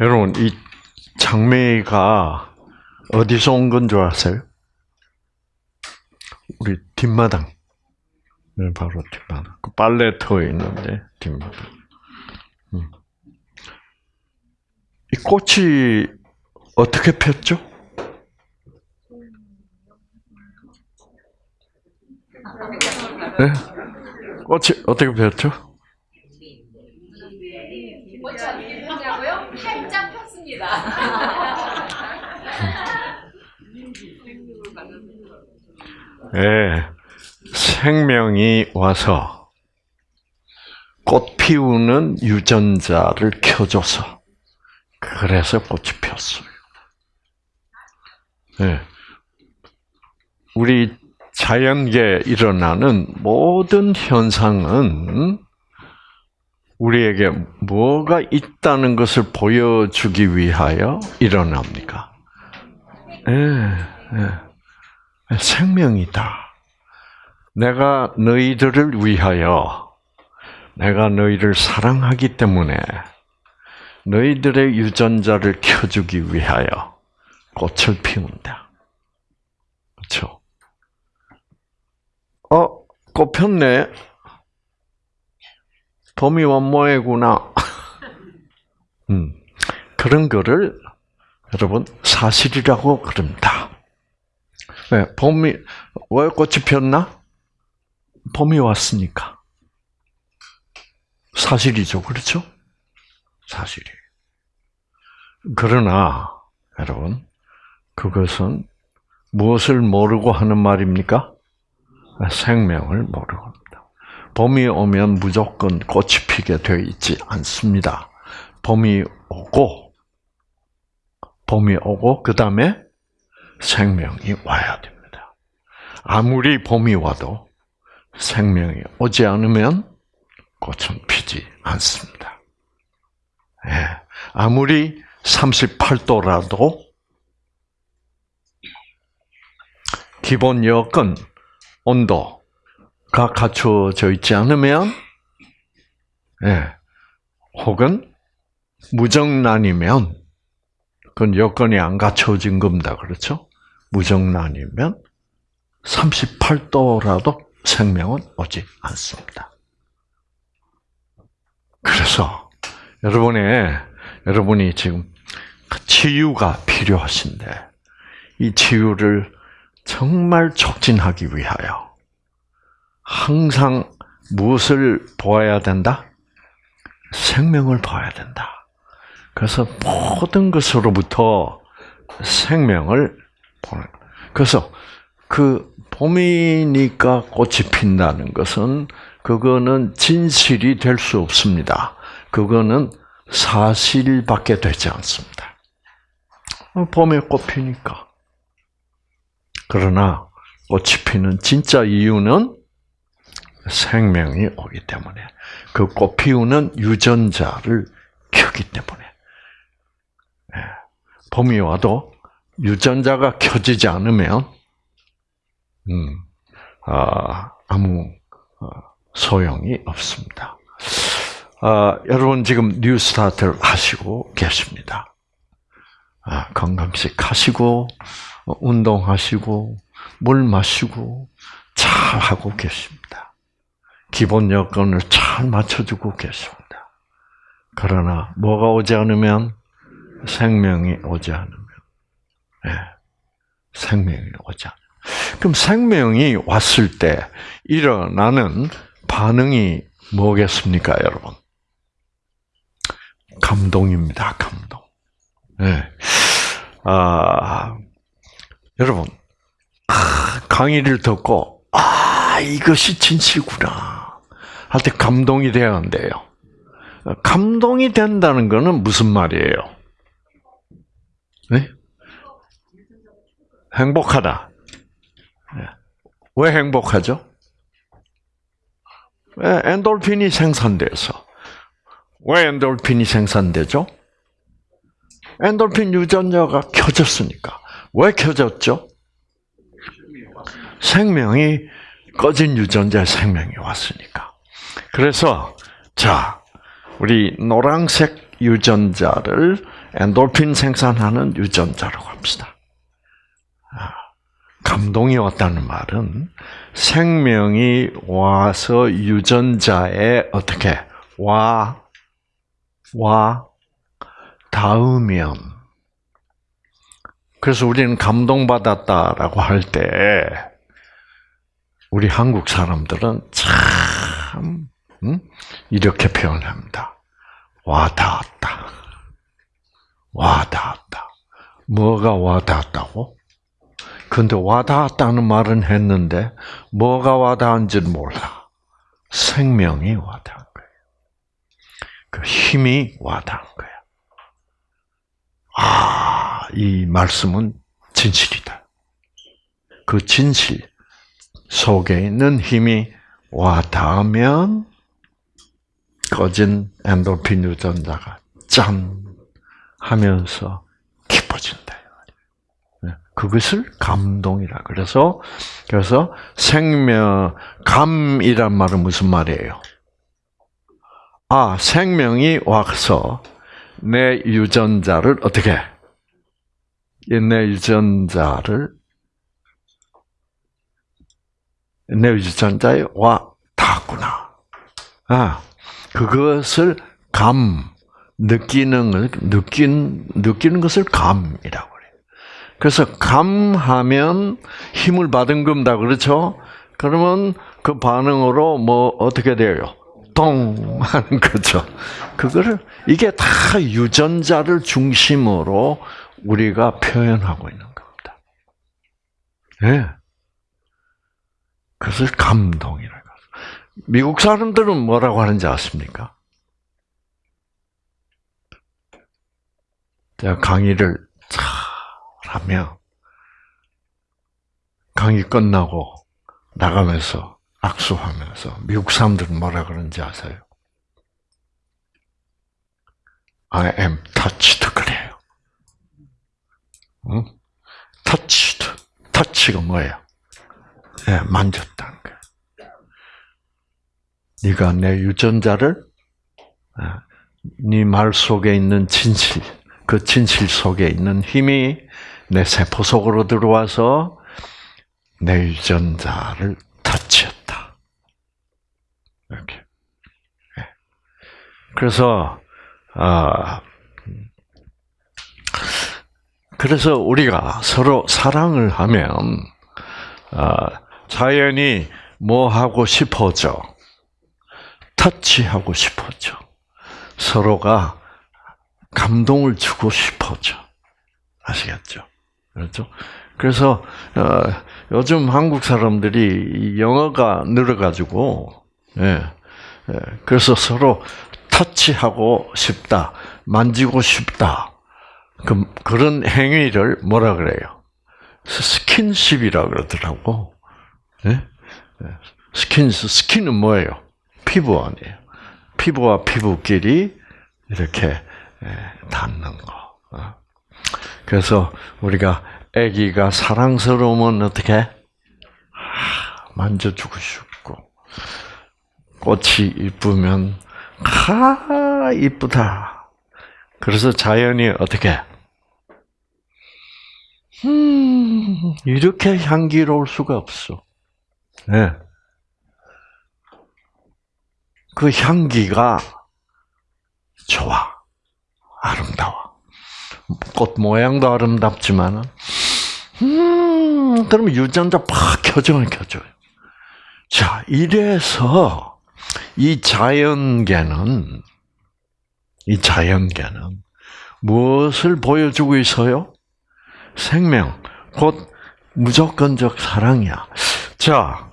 여러분 이 장미가 어디서 온 건 줄 아세요? 우리 뒷마당. 네, 바로 뒷마당. 그 빨래터에 있는데 뒷마당. 음. 이 꽃이 어떻게 폈죠? 네? 꽃이 어떻게 폈죠? 꽃이 어떻게 폈냐고요? 활짝 폈습니다. 예, 생명이 와서 꽃 피우는 유전자를 켜줘서 그래서 꽃이 폈어요. 예, 우리 자연계에 일어나는 모든 현상은 우리에게 뭐가 있다는 것을 보여주기 위하여 일어납니까? 예, 예. 생명이다. 내가 너희들을 위하여 내가 너희를 사랑하기 때문에 너희들의 유전자를 켜주기 위하여 꽃을 피운다. 그렇죠? 어, 꽃 폈네. 봄이 원모해구나. 음, 그런 거를 여러분 사실이라고 그럽니다. 네, 봄이 왜 꽃이 폈나? 봄이 왔으니까. 사실이죠, 그렇죠? 사실이. 그러나 여러분 그것은 무엇을 모르고 하는 말입니까? 생명을 모르고 합니다. 봄이 오면 무조건 꽃이 피게 되어 있지 않습니다. 봄이 오고 봄이 오고 그 다음에 생명이 와야 됩니다. 아무리 봄이 와도 생명이 오지 않으면 꽃은 피지 않습니다. 예, 아무리 38도라도 기본 여건 온도가 갖추어져 있지 않으면 예, 혹은 무정란이면 그건 여건이 안 갖춰진 겁니다. 그렇죠? 무정란이면 38도라도 생명은 오지 않습니다. 그래서 여러분의 여러분이 지금 치유가 필요하신데 이 치유를 정말 촉진하기 위하여 항상 무엇을 보아야 된다? 생명을 봐야 된다. 그래서 모든 것으로부터 생명을 보는. 그래서 그 봄이니까 꽃이 핀다는 것은 그거는 진실이 될 수 없습니다. 그거는 사실밖에 되지 않습니다. 어, 봄에 꽃 피니까. 그러나 꽃이 피는 진짜 이유는 생명이 오기 때문에 그 꽃 피우는 유전자를 켜기 때문에 예, 봄이 와도 유전자가 켜지지 않으면 음, 아, 아무 어, 소용이 없습니다. 아, 여러분 지금 뉴스타트를 하시고 계십니다. 아, 건강식 하시고 어, 운동하시고 물 마시고 잘 하고 계십니다. 기본 여건을 잘 맞춰주고 계십니다. 그러나 뭐가 오지 않으면 생명이 오지 않으면 네, 생명이 오지 않으면 그럼 생명이 왔을 때 일어나는 반응이 뭐겠습니까, 여러분? 감동입니다, 감동. 네. 아, 여러분, 아, 강의를 듣고, 아, 이것이 진실구나. 할 때 감동이 한대요. 감동이 된다는 것은 무슨 말이에요? 네? 행복하다. 네. 왜 행복하죠? 왜 엔돌핀이 생산돼서. 왜 엔돌핀이 생산되죠? 엔돌핀 유전자가 켜졌으니까. 왜 켜졌죠? 생명이 꺼진 유전자의 생명이 왔으니까. 그래서 자, 우리 노란색 유전자를 엔돌핀 생산하는 유전자라고 합시다. 아, 감동이 왔다는 말은 생명이 와서 유전자에 어떻게 와, 와, 닿으면 그래서 우리는 감동받았다라고 할 때 우리 한국 사람들은 참 음? 이렇게 표현합니다. 와 닿았다. 와 닿았다. 뭐가 와 닿았다고? 근데 와닿았다는 말은 했는데 뭐가 와닿은지는 몰라. 생명이 와닿은 거예요. 그 힘이 와닿은 거예요. 아, 이 말씀은 진실이다. 그 진실 속에 있는 힘이 와닿으면 꺼진 엔돌핀 유전자가 짠 하면서 기뻐진다. 네, 그것을 감동이라. 그래서 그래서 생명 감이란 말은 무슨 말이에요? 아 생명이 와서 내 유전자를 어떻게 내 유전자를 내 유전자에 와 닿았구나. 아 그것을 감 느끼는 걸 느낀 느끼는 것을 감이라고 그래서 감하면 힘을 받은 겁니다. 그렇죠? 그러면 그 반응으로 뭐 어떻게 돼요? 똥 하는 거죠. 그거를 이게 다 유전자를 중심으로 우리가 표현하고 있는 겁니다. 예. 네. 그것을 감동이라고. 미국 사람들은 뭐라고 하는지 아십니까? 제가 강의를 잘 하면 강의 끝나고 나가면서 악수하면서 미국 사람들은 뭐라 그러는지 아세요? I am touched 그래요. 응? touched. touch가 뭐예요? 네, 만졌다는 거예요. 네가 내 유전자를 네 말 속에 있는 진실, 그 진실 속에 있는 힘이 내 세포 속으로 들어와서 내 유전자를 터치했다. 이렇게. 그래서 아 그래서 우리가 서로 사랑을 하면 아, 자연이 뭐 하고 싶어져? 터치하고 싶어져. 서로가 감동을 주고 싶어져. 아시겠죠? 그렇죠? 그래서 어, 요즘 한국 사람들이 영어가 늘어가지고 예, 예, 그래서 서로 터치하고 싶다, 만지고 싶다. 그, 그런 행위를 뭐라 그래요? 스킨십이라 그러더라고. 예? skin, skin은 뭐예요? 피부 아니에요. 피부와 피부끼리 이렇게 닿는 거. 어. 그래서 우리가 아기가 사랑스러우면 어떻게 만져주고 싶고 꽃이 이쁘면 아 이쁘다. 그래서 자연이 어떻게 음 이렇게 향기로울 수가 없어. 네. 그 향기가 좋아. 아름다워. 꽃 모양도 아름답지만, 음, 그러면 유전자 팍 켜져요, 켜져요. 자, 이래서 이 자연계는, 이 자연계는 무엇을 보여주고 있어요? 생명, 곧 무조건적 사랑이야. 자,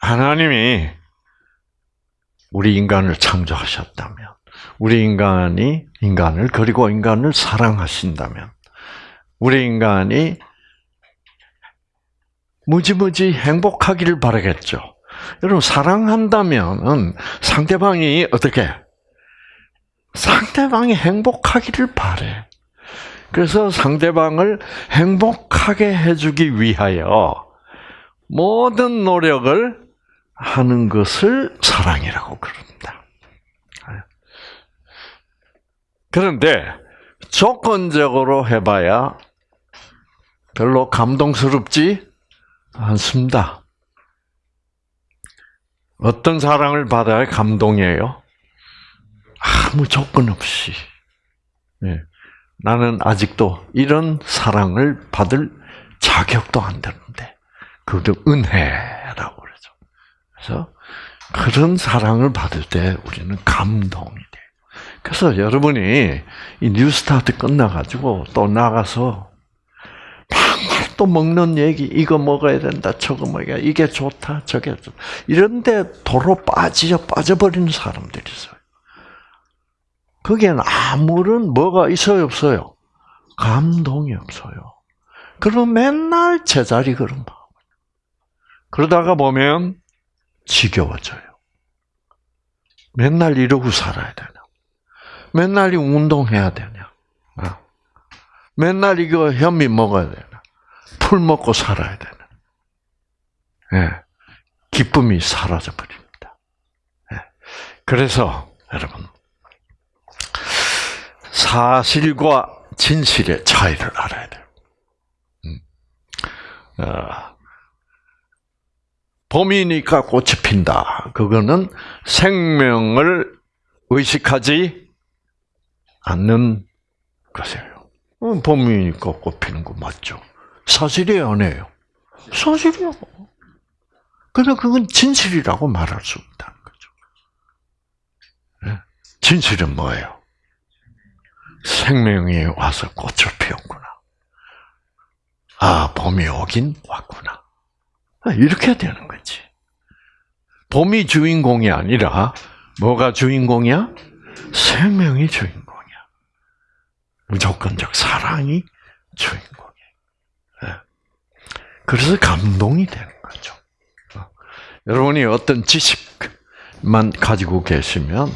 하나님이 우리 인간을 창조하셨다면, 우리 인간이 인간을 그리고 인간을 사랑하신다면, 우리 인간이 무지무지 행복하기를 바라겠죠. 여러분 사랑한다면 상대방이 어떻게 상대방이 행복하기를 바래. 그래서 상대방을 행복하게 해주기 위하여 모든 노력을 하는 것을 사랑이라고 그럽니다. 그런데 조건적으로 해봐야 별로 감동스럽지 않습니다. 어떤 사랑을 받아야 감동이에요? 아무 조건 없이. 예. 나는 아직도 이런 사랑을 받을 자격도 안 되는데, 그것도 은혜라고 그러죠. 그래서 그런 사랑을 받을 때 우리는 감동이 돼요. 그래서 여러분이 이 뉴스타트 끝나가지고 또 나가서 방금 또 먹는 얘기, 이거 먹어야 된다, 저거 먹어야 이게 좋다, 저게 좋다. 이런데 도로 빠져, 빠져버리는 사람들이 있어요. 거기엔 아무런 뭐가 있어요, 없어요? 감동이 없어요. 그럼 맨날 제자리 걸음. 그러다가 보면 지겨워져요. 맨날 이러고 살아야 되나? 맨날 이 운동해야 되냐? 어? 맨날 이거 현미 먹어야 되나? 풀 먹고 살아야 되나? 예. 기쁨이 사라져 버립니다. 예. 그래서 여러분 사실과 진실의 차이를 알아야 돼요. 음. 어, 봄이니까 꽃이 핀다. 그거는 생명을 의식하지 않는 것이에요. 어, 봄이니까 꽃 피는 거 맞죠? 사실이에요, 아니에요? 사실이요. 그러나 그건 진실이라고 말할 수 없다는 거죠. 예? 진실은 뭐예요? 생명이 와서 꽃을 피웠구나. 아, 봄이 오긴 왔구나. 아, 이렇게 되는 거지. 봄이 주인공이 아니라 뭐가 주인공이야? 생명이 주인공이야. 무조건적 사랑이 주인공이야. 예. 그래서 감동이 되는 거죠. 어. 여러분이 어떤 지식만 가지고 계시면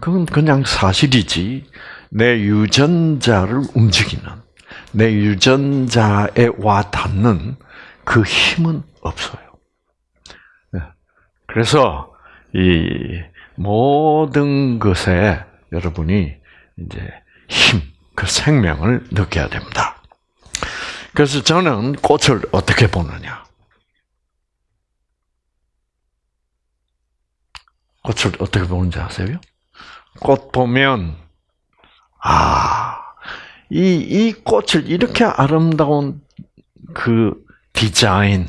그건 그냥 사실이지 내 유전자를 움직이는 내 유전자에 와 닿는 그 힘은 없어요. 예. 그래서 이 모든 것에 여러분이 이제 힘, 그 생명을 느껴야 됩니다. 그래서 저는 꽃을 어떻게 보느냐? 꽃을 어떻게 보는지 아세요? 꽃 보면 아, 이, 이 꽃을 이렇게 아름다운 그 디자인,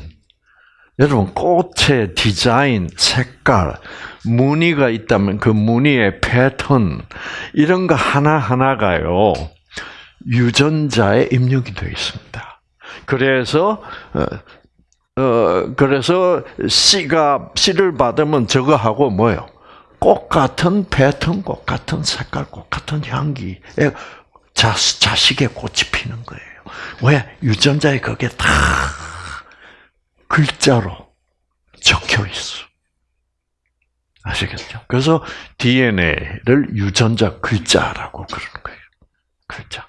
여러분, 꽃의 디자인, 색깔, 무늬가 있다면 그 무늬의 패턴, 이런 거 하나하나가요, 유전자에 입력이 되어 있습니다. 그래서, 어, 어, 그래서 씨가, 씨를 받으면 저거 하고 뭐예요? 꽃 같은 패턴, 꽃 같은 색깔, 꽃 같은 향기에 자, 자식의 꽃이 피는 거예요. 왜? 유전자에 그게 다 글자로 적혀 있어. 아시겠죠? 그래서 DNA를 유전자 글자라고 그러는 거예요. 글자.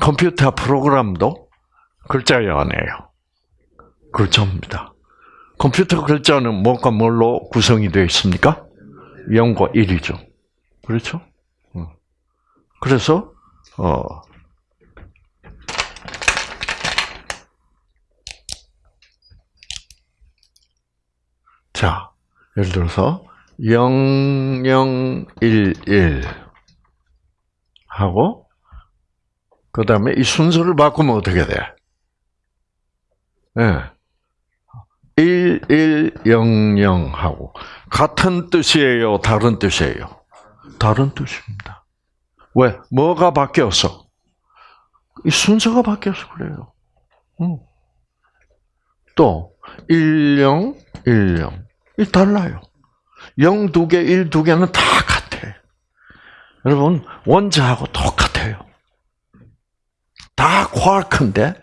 컴퓨터 프로그램도 글자예요, 아니에요? 글자입니다. 컴퓨터 글자는 뭐가 뭘로 구성이 되어 있습니까? 0과 1이죠. 그렇죠? 그래서 어 자, 예를 들어서 0011 하고 그 다음에 이 순서를 바꾸면 어떻게 돼? 예. 1100하고 같은 뜻이에요, 다른 뜻이에요? 다른 뜻입니다. 왜? 뭐가 바뀌었어? 이 순서가 바뀌어서 그래요. 응. 또, 10, 10. 이 달라요. 0 두 개, 1 두 개는 다 같아. 여러분, 원자하고 똑같아요. 다 쿼크인데,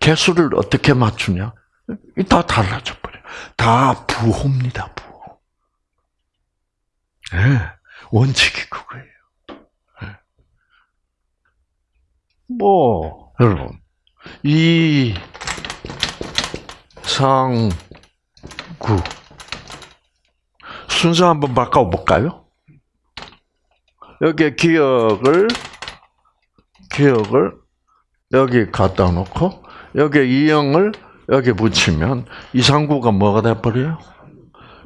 개수를 어떻게 맞추냐? 다 달라져 버려. 다 부호입니다, 부호. 네, 원칙이 그거예요. 네. 뭐, 여러분, 이 상구 순서 한번 바꿔볼까요? 여기 기억을, 기억을 여기 갖다 놓고, 여기 이영을 여기 붙이면 이상구가 뭐가 돼버려요?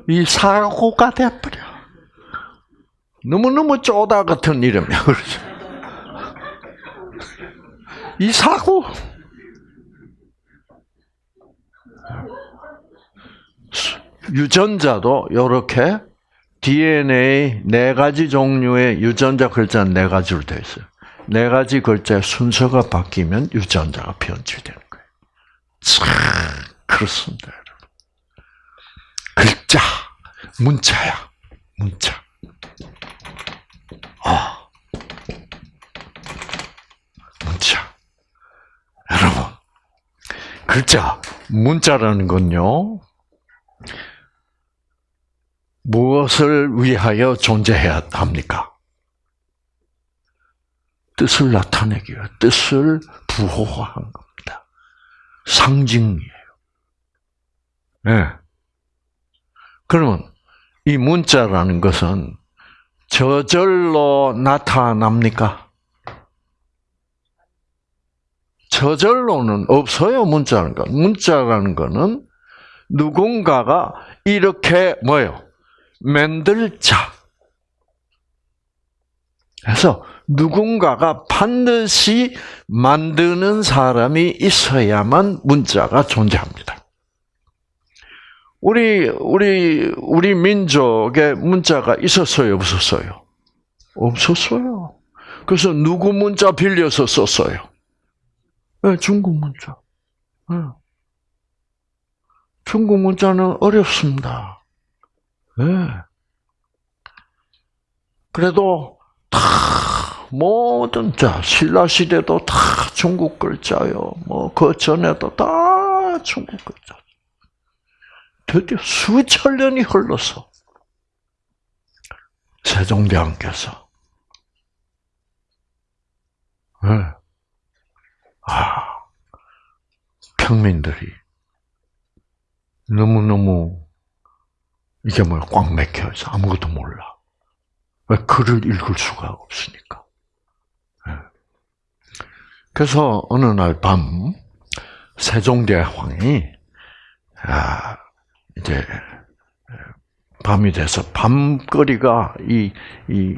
이 사고가 돼버려. 너무너무 쪼다 같은 이름이야. 그렇죠? 이 사고. 유전자도 이렇게 DNA 네 가지 종류의 유전자 글자는 네 가지로 되어 있어요. 네 가지 글자의 순서가 바뀌면 유전자가 변질되는 거예요. 참 그렇습니다, 여러분. 글자, 문자야, 문자. 아, 문자. 여러분, 글자, 문자라는 건요. 무엇을 위하여 존재해야 합니까? 뜻을 나타내기 위해 뜻을 부호한 겁니다. 상징이에요. 네. 그러면 이 문자라는 것은 저절로 나타납니까? 저절로는 없어요, 문자라는 거. 문자라는 거는 누군가가 이렇게 뭐예요? 만들 자. 그래서 누군가가 반드시 만드는 사람이 있어야만 문자가 존재합니다. 우리 우리 우리 민족에 문자가 있었어요, 없었어요? 없었어요. 그래서 누구 문자 빌려서 썼어요? 네, 중국 문자. 네. 중국 문자는 어렵습니다. 네. 그래도 다 모든 자 신라 시대도 다 중국 글자요. 뭐 그 전에도 다 중국 글자. 드디어 수천 년이 흘러서 세종대왕께서 네. 아 평민들이 너무 너무 이게 뭐야 꽉 막혀서 아무것도 몰라. 왜 글을 읽을 수가 없으니까. 예. 그래서 어느 날 밤 세종대왕이 아 이제 밤이 돼서 밤거리가 이 이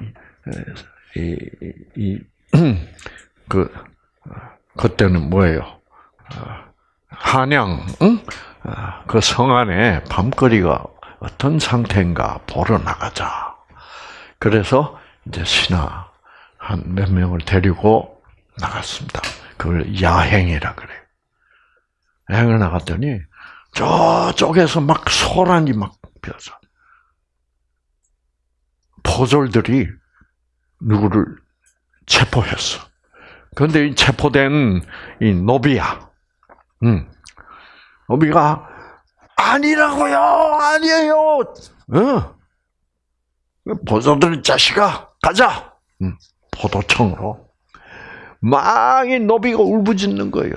이 이 그 그때는 뭐예요? 한양 응? 그 성 안에 밤거리가 어떤 상태인가 보러 나가자. 그래서 이제 신하 한 몇 명을 데리고 나갔습니다. 그걸 야행이라 그래요. 야행을 나갔더니 저쪽에서 막 소란이 막 펴서 포졸들이 누구를 체포했어. 그런데 이 체포된 이 노비야. 음. 노비가 아니라고요, 아니에요. 어. 보조들 자식아, 가자. 음. 포도청으로 막이 노비가 울부짖는 거예요.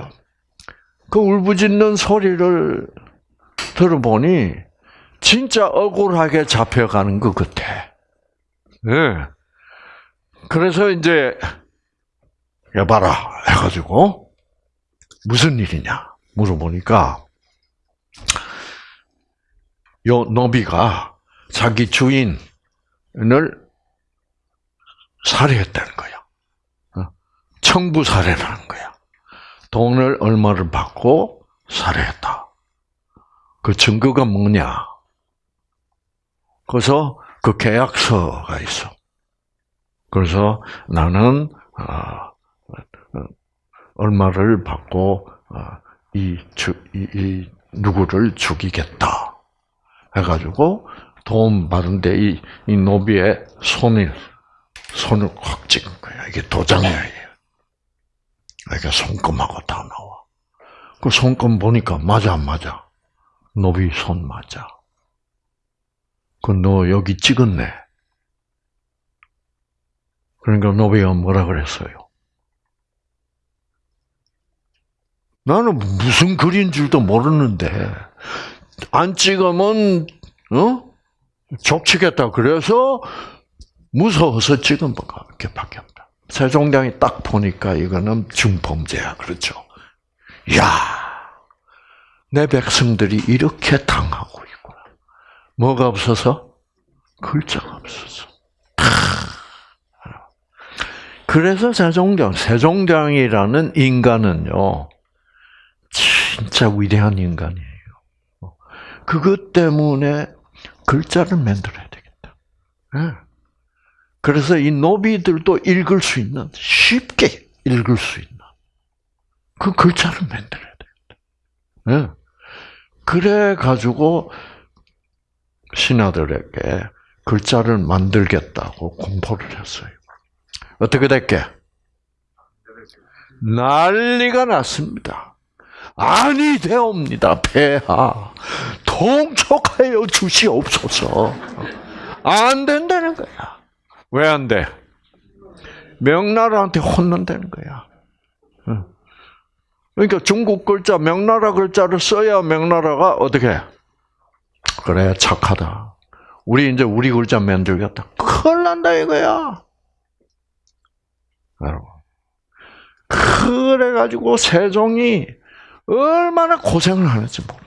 그 울부짖는 소리를 들어보니 진짜 억울하게 잡혀가는 것 같아. 네. 그래서 이제 여봐라 해가지고 무슨 일이냐 물어보니까 요 노비가 자기 주인 을 살해했다는 거야. 어? 청부 살해라는 거야. 돈을 얼마를 받고 살해했다. 그 증거가 뭐냐? 그래서 그 계약서가 있어. 그래서 나는 어, 얼마를 받고 어, 이, 이, 이 누구를 죽이겠다. 해가지고 도움 받은데 이, 이 노비의 손을 손을 확 찍은 거야. 이게 도장이에요. 이게 손금하고 다 나와. 그 손금 보니까 맞아 안 맞아. 노비 손 맞아. 그 너 여기 찍었네. 그러니까 노비가 뭐라 그랬어요? 나는 무슨 글인 줄도 모르는데 안 찍으면 어 족치겠다. 그래서 무서워서 지금 이렇게 바뀌었다. 세종대왕이 딱 보니까 이거는 중범죄야. 그렇죠? 야, 내 백성들이 이렇게 당하고 있구나. 뭐가 없어서? 글자가 없어서. 그래서 세종대왕, 세종대왕이라는 인간은요, 진짜 위대한 인간이에요. 그것 때문에 글자를 만들어야 되겠다. 예. 그래서 이 노비들도 읽을 수 있는, 쉽게 읽을 수 있는, 그 글자를 만들어야 되겠다. 예. 그래 가지고, 신하들에게 글자를 만들겠다고 공포를 했어요. 어떻게 됐게? 난리가 났습니다. 아니 되옵니다, 폐하. 통촉하여 주시옵소서. 안 된다는 거야. 왜 안 돼? 명나라한테 혼난다는 거야. 그러니까 중국 글자, 명나라 글자를 써야 명나라가 어떻게? 그래, 착하다. 우리 이제 우리 글자 만들겠다. 큰일 난다 이거야. 여러분. 그래가지고 세종이 얼마나 고생을 하는지 모릅니다.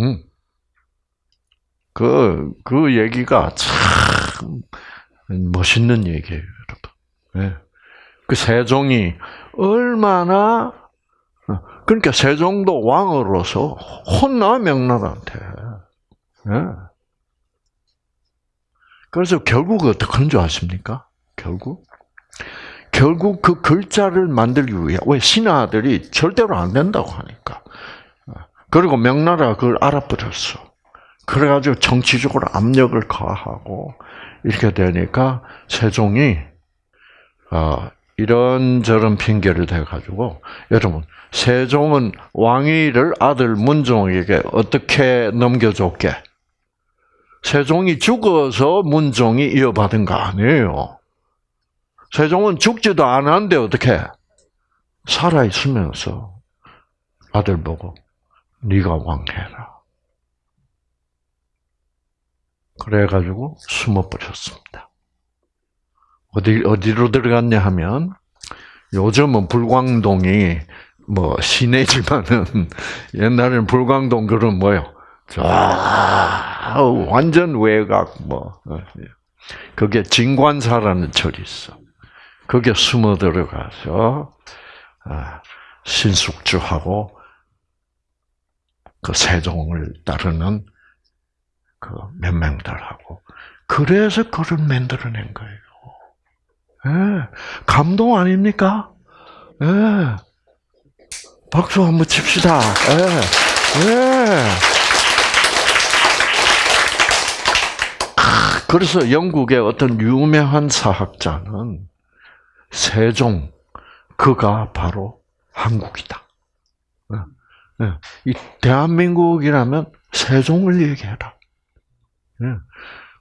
음. 그, 그 얘기가 참 멋있는 얘기예요, 여러분. 네. 그 세종이 얼마나, 그러니까 세종도 왕으로서 혼나, 명나라한테. 네. 그래서 결국 어떻게 하는 줄 아십니까? 결국? 결국 그 글자를 만들기 위해 왜 신하들이 절대로 안 된다고 하니까 그리고 명나라가 그걸 알아버렸어. 그래가지고 정치적으로 압력을 가하고 이렇게 되니까 세종이 어, 이런 저런 핑계를 대가지고 여러분 세종은 왕위를 아들 문종에게 어떻게 넘겨줬게? 세종이 죽어서 문종이 이어받은 거 아니에요. 세종은 죽지도 않았는데 어떻게 살아 있으면서 아들 보고 네가 왕해라. 그래가지고 숨어 버렸습니다. 어디 어디로 들어갔냐 하면 요즘은 불광동이 뭐 시내지만은 옛날에는 불광동 그런 뭐요? 저 완전 외곽 뭐 그게 진관사라는 절이 있어. 거기에 숨어 들어가서 신숙주하고 그 세종을 따르는 그 몇 명들하고 그래서 그걸 만들어낸 거예요. 예, 감동 아닙니까? 예. 박수 한번 칩시다. 예. 예. 그래서 영국의 어떤 유명한 사학자는 세종, 그가 바로 한국이다. 이 대한민국이라면 세종을 얘기해라.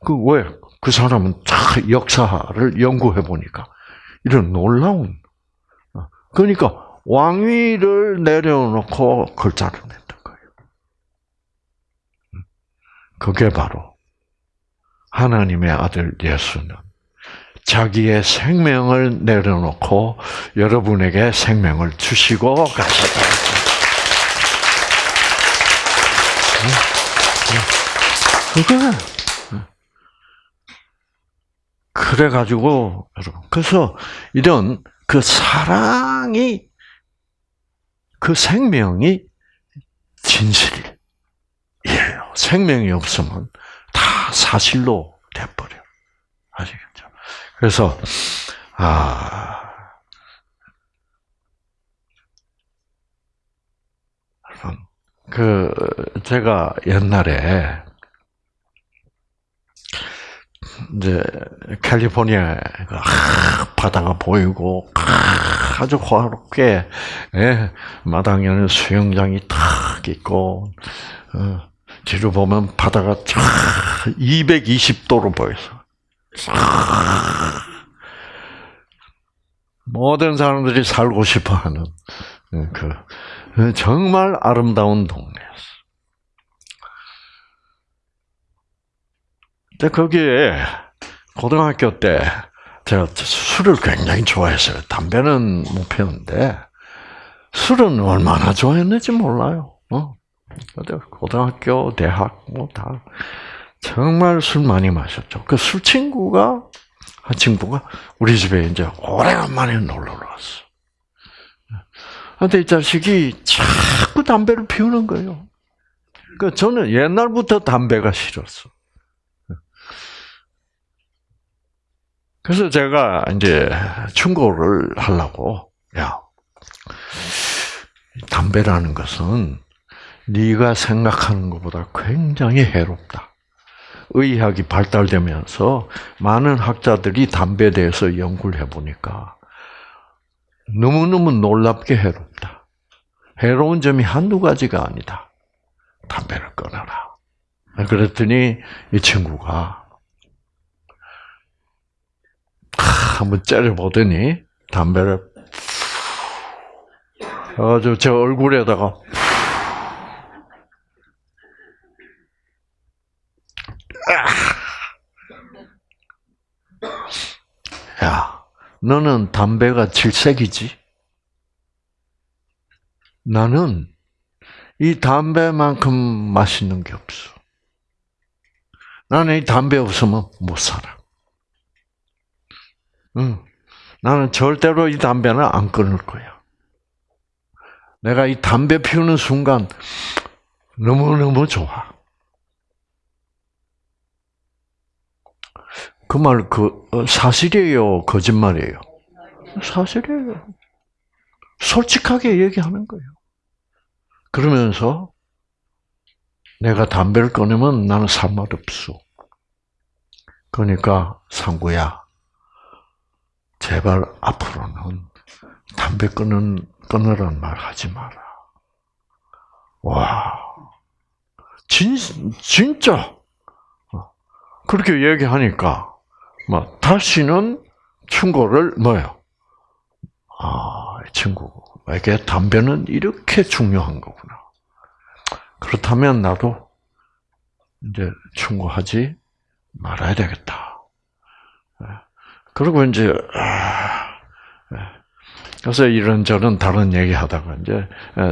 그 왜? 그 사람은 다 역사를 연구해 보니까 이런 놀라운. 그러니까 왕위를 내려놓고 글자를 냈던 거예요. 그게 바로 하나님의 아들 예수는 자기의 생명을 내려놓고 여러분에게 생명을 주시고 가셨다. 그게 그래가지고 여러분 그래서 이런 그 사랑이 그 생명이 진실이에요. 생명이 없으면 다 사실로 돼버려. 아시겠죠? 그래서 아 그 제가 옛날에 이제 캘리포니아 바다가 보이고 아주 화롭게 예, 마당에는 수영장이 탁 있고 어, 뒤로 보면 바다가 쫙 220도로 보여서 모든 사람들이 살고 싶어하는 그 정말 아름다운 동네였어. 근데 거기에 고등학교 때 제가 술을 굉장히 좋아했어요. 담배는 못 피웠는데 술은 얼마나 좋아했는지 몰라요. 어? 고등학교, 대학 뭐 다 정말 술 많이 마셨죠. 그 술 친구가 한 친구가 우리 집에 이제 오래간만에 놀러 왔어. 근데 이 자식이 자꾸 담배를 피우는 거예요. 그 저는 옛날부터 담배가 싫었어. 그래서 제가 이제 충고를 하려고 야 담배라는 것은 네가 생각하는 것보다 굉장히 해롭다. 의학이 발달되면서 많은 학자들이 담배에 대해서 연구를 해보니까 너무너무 놀랍게 해롭다. 해로운 점이 한두 가지가 아니다. 담배를 끊어라. 그랬더니 이 친구가 한번 째려보더니 담배를 아주 제 얼굴에다가 야, 너는 담배가 질색이지? 나는 이 담배만큼 맛있는 게 없어. 나는 이 담배 없으면 못 살아. 응. 나는 절대로 이 담배는 안 끊을 거야. 내가 이 담배 피우는 순간 너무너무 좋아. 그 말, 그, 어, 사실이에요? 거짓말이에요? 사실이에요. 솔직하게 얘기하는 거예요. 그러면서 내가 담배를 끊으면 나는 살맛 없어. 그러니까 상구야, 제발 앞으로는 담배 끊는 끊으란 말 하지 마라. 와, 진 진짜 그렇게 얘기하니까 뭐 다시는 충고를 뭐요? 아, 이 친구에게 담배는 이렇게 중요한 거구나. 그렇다면 나도 이제 충고하지 말아야 되겠다. 그리고 이제 그래서 이런저런 다른 얘기하다가 이제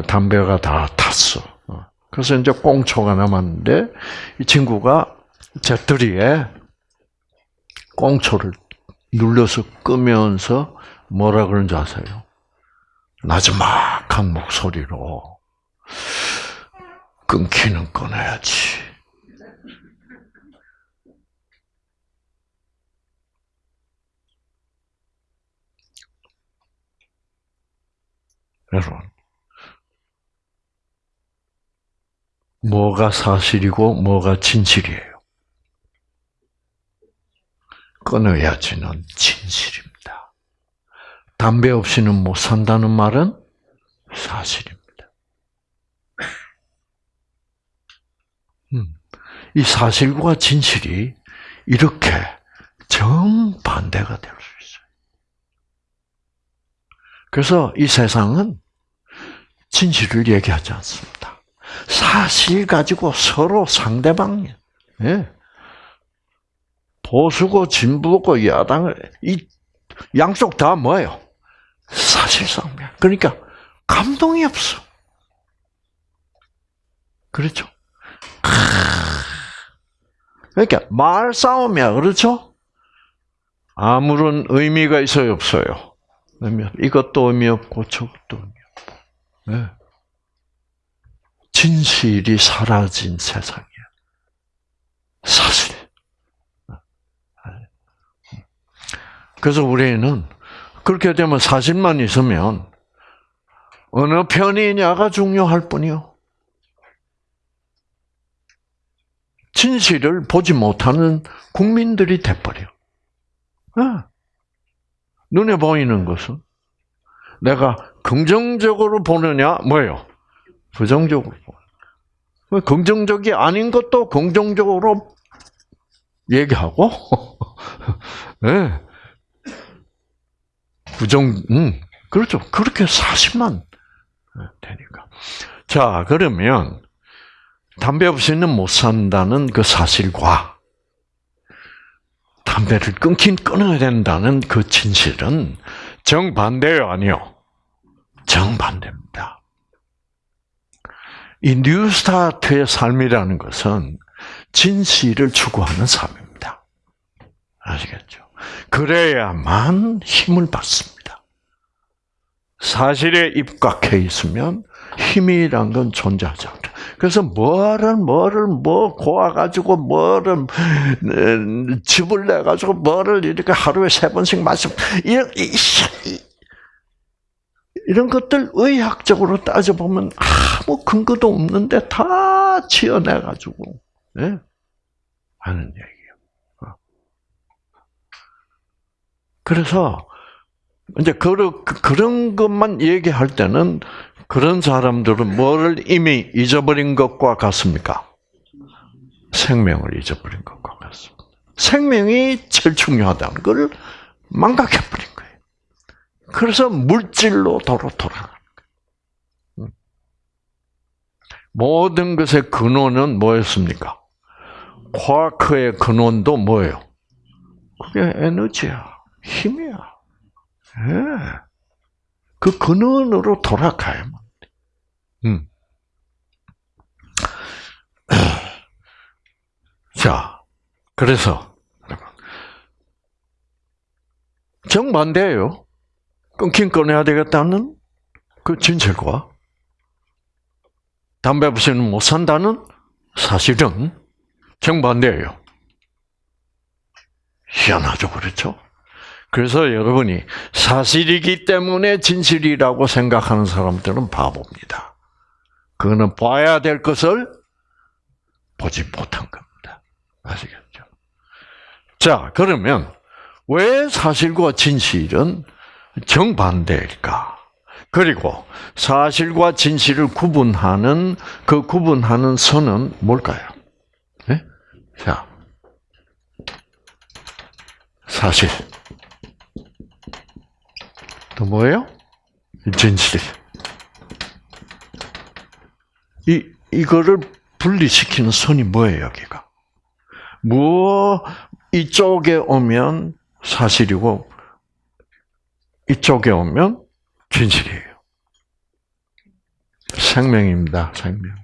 담배가 다 탔어. 그래서 이제 꽁초가 남았는데 이 친구가 재떨이에 꽁초를 눌러서 끄면서 뭐라 그런지 아세요? 나지막한 목소리로 끊기는 끊어야지. 여러분, 뭐가 사실이고 뭐가 진실이에요? 끊어야지는 진실입니다. 담배 없이는 못 산다는 말은 사실입니다. 음, 이 사실과 진실이 이렇게 정반대가 될 수 있어요. 그래서 이 세상은 진실을 얘기하지 않습니다. 사실 가지고 서로 상대방, 예. 보수고 진보고 야당을 이 양쪽 다 뭐예요? 사실상면. 그러니까 감동이 없어. 그렇죠? 그러니까 말 싸움이야, 그렇죠? 아무런 의미가 있어요, 없어요? 이것도 의미 없고 저것도. 진실이 사라진 세상이야. 사실. 그래서 우리는 그렇게 되면 사실만 있으면 어느 편이냐가 중요할 뿐이요. 진실을 보지 못하는 국민들이 돼버려. 네. 눈에 보이는 것은 내가 긍정적으로 보느냐, 뭐예요? 부정적으로 보는. 긍정적이 아닌 것도 긍정적으로 얘기하고, 네. 부정, 음, 그렇죠. 그렇게 사실만 되니까. 자, 그러면, 담배 없이는 못 산다는 그 사실과 담배를 끊긴 끊어야 된다는 그 진실은 정반대요, 아니요? 정반대입니다. 이 뉴스타트의 삶이라는 것은 진실을 추구하는 삶입니다. 아시겠죠? 그래야만 힘을 받습니다. 사실에 입각해 있으면 힘이란 건 존재하지 않다. 그래서 뭐를 뭐를 뭐 고아 가지고 뭐를 음, 집을 내 가지고 뭐를 이렇게 하루에 세 번씩 마시 이런 이런 것들 의학적으로 따져 보면 아무 근거도 없는데 다 지어내 가지고 예? 하는 얘기예요. 어. 그래서 이제 그런 그런 것만 얘기할 때는 그런 사람들은 뭐를 이미 잊어버린 것과 같습니까? 생명을 잊어버린 것과 같습니다. 생명이 제일 중요하다는 걸 망각해버린. 그래서 물질로 도로 돌아가는. 음. 모든 것의 근원은 뭐였습니까? 과크의 근원도 뭐예요? 그게 에너지야, 힘이야. 예. 그 근원으로 돌아가야만 돼. 음. 자, 그래서 정반대예요. 끊긴 꺼내야 되겠다는 그 진실과 담배 없이는 못 산다는 사실은 정반대예요. 희한하죠, 그렇죠? 그래서 여러분이 사실이기 때문에 진실이라고 생각하는 사람들은 바보입니다. 그거는 봐야 될 것을 보지 못한 겁니다. 아시겠죠? 자, 그러면 왜 사실과 진실은 정반대일까? 그리고 사실과 진실을 구분하는 그 구분하는 선은 뭘까요? 네? 자, 사실. 또 뭐예요? 진실. 이, 이거를 분리시키는 선이 뭐예요, 여기가? 뭐, 이쪽에 오면 사실이고, 이쪽에 오면 진실이에요. 생명입니다, 생명.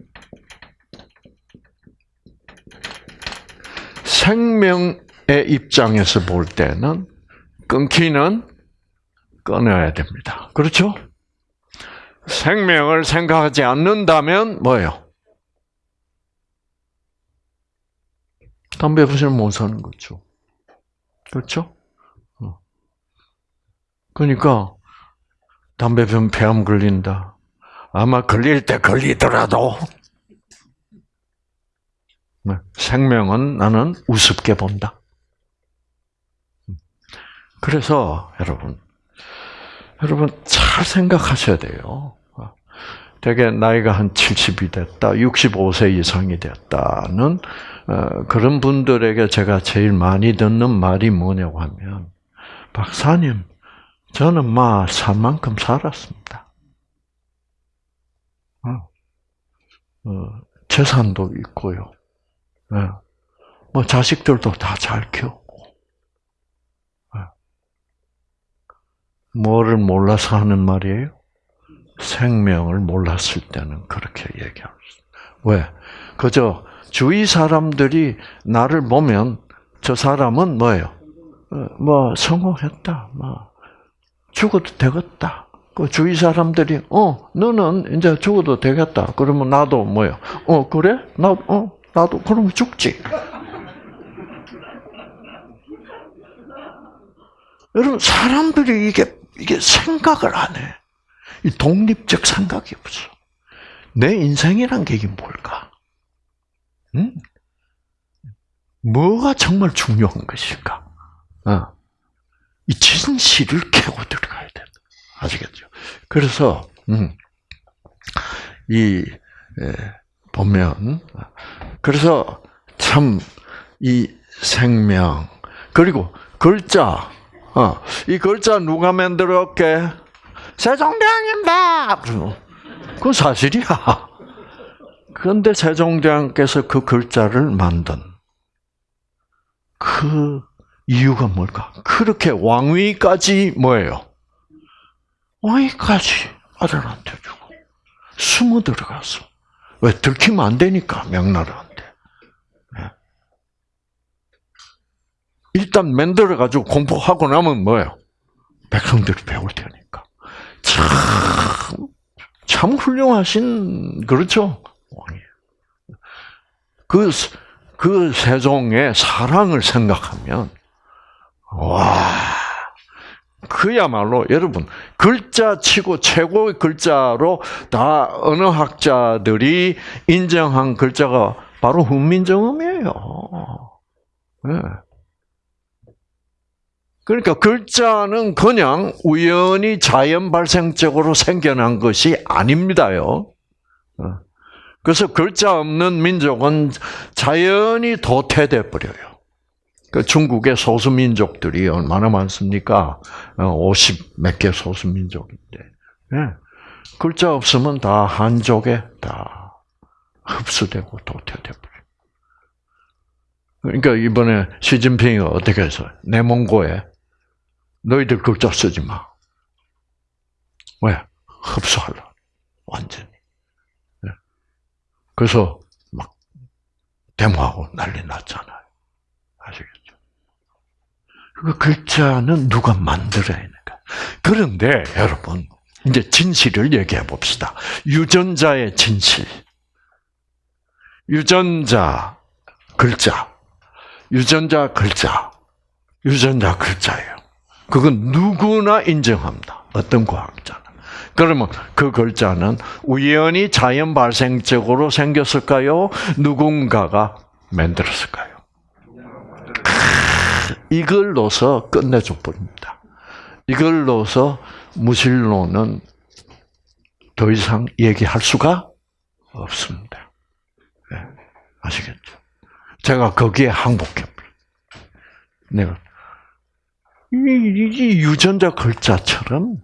생명의 입장에서 볼 때는 끊기는 끊어야 됩니다. 그렇죠? 생명을 생각하지 않는다면 뭐예요? 담배 부시면 못 사는 거죠. 그렇죠? 어. 그러니까 담배 피우면 폐암 걸린다. 아마 걸릴 때 걸리더라도 네, 생명은 나는 우습게 본다. 그래서 여러분 여러분 잘 생각하셔야 돼요. 되게 나이가 한 70이 됐다, 65세 이상이 됐다는 어, 그런 분들에게 제가 제일 많이 듣는 말이 뭐냐고 하면 박사님, 저는 막살 만큼 살았습니다. 어, 어, 재산도 있고요. 예. 뭐 자식들도 다 잘 키웠고. 예. 뭐를 몰라서 하는 말이에요? 생명을 몰랐을 때는 그렇게 수. 왜? 그저 주위 사람들이 나를 보면 저 사람은 뭐예요? 어, 뭐 성공했다. 뭐 죽어도 되겠다. 그 주위 사람들이 어 너는 이제 죽어도 되겠다. 그러면 나도 뭐요? 어 그래? 나 어 나도 그러면 죽지. 여러분 사람들이 이게 이게 생각을 안 해. 이 독립적 생각이 없어. 내 인생이란 게 이게 뭘까? 응? 뭐가 정말 중요한 것일까? 어. 이 진실을 캐고 들어가야 돼. 아시겠죠? 그래서 음, 이 에, 보면 그래서 참 이 생명 그리고 글자 어, 이 글자 누가 만들었게? 세종대왕입니다. 그건 사실이야. 그런데 세종대왕께서 그 글자를 만든 그 이유가 뭘까? 그렇게 왕위까지 뭐예요? 왕위까지 아들한테 주고 숨어 들어가서 왜 들키면 안 되니까 명나라한테. 예. 일단 만들어 가지고 공부하고 나면 뭐예요? 백성들이 배울 테니까. 참, 참 훌륭하신 그렇죠 왕이. 그, 그 세종의 사랑을 생각하면 와. 그야말로 여러분 글자 치고 최고의 글자로 다 언어학자들이 인정한 글자가 바로 훈민정음이에요. 네. 그러니까 글자는 그냥 우연히 자연 발생적으로 생겨난 것이 아닙니다요. 어. 그래서 글자 없는 민족은 자연히 도태돼 버려요. 그 중국의 소수 민족들이 얼마나 많습니까? 50 몇 개 소수 민족인데. 네. 글자 없으면 다 한족에 다 흡수되고 버려. 그러니까 이번에 시진핑이 어떻게 해서 내몽고에 너희들 글자 쓰지 마. 왜? 흡수하려. 완전히. 네. 그래서 막 데모하고 난리 났잖아요. 아시겠죠? 그 글자는 누가 만들어야 하는가? 그런데 여러분 이제 진실을 얘기해 봅시다. 유전자의 진실. 유전자 글자. 유전자 글자. 유전자 글자예요. 그건 누구나 인정합니다. 어떤 과학자는. 그러면 그 글자는 우연히 자연 발생적으로 생겼을까요? 누군가가 만들었을까요? 이걸로서 끝내줘 버립니다. 이걸로서 무신론은 더 이상 얘기할 수가 없습니다. 네, 아시겠죠? 제가 거기에 항복해 내가 이 유전자 글자처럼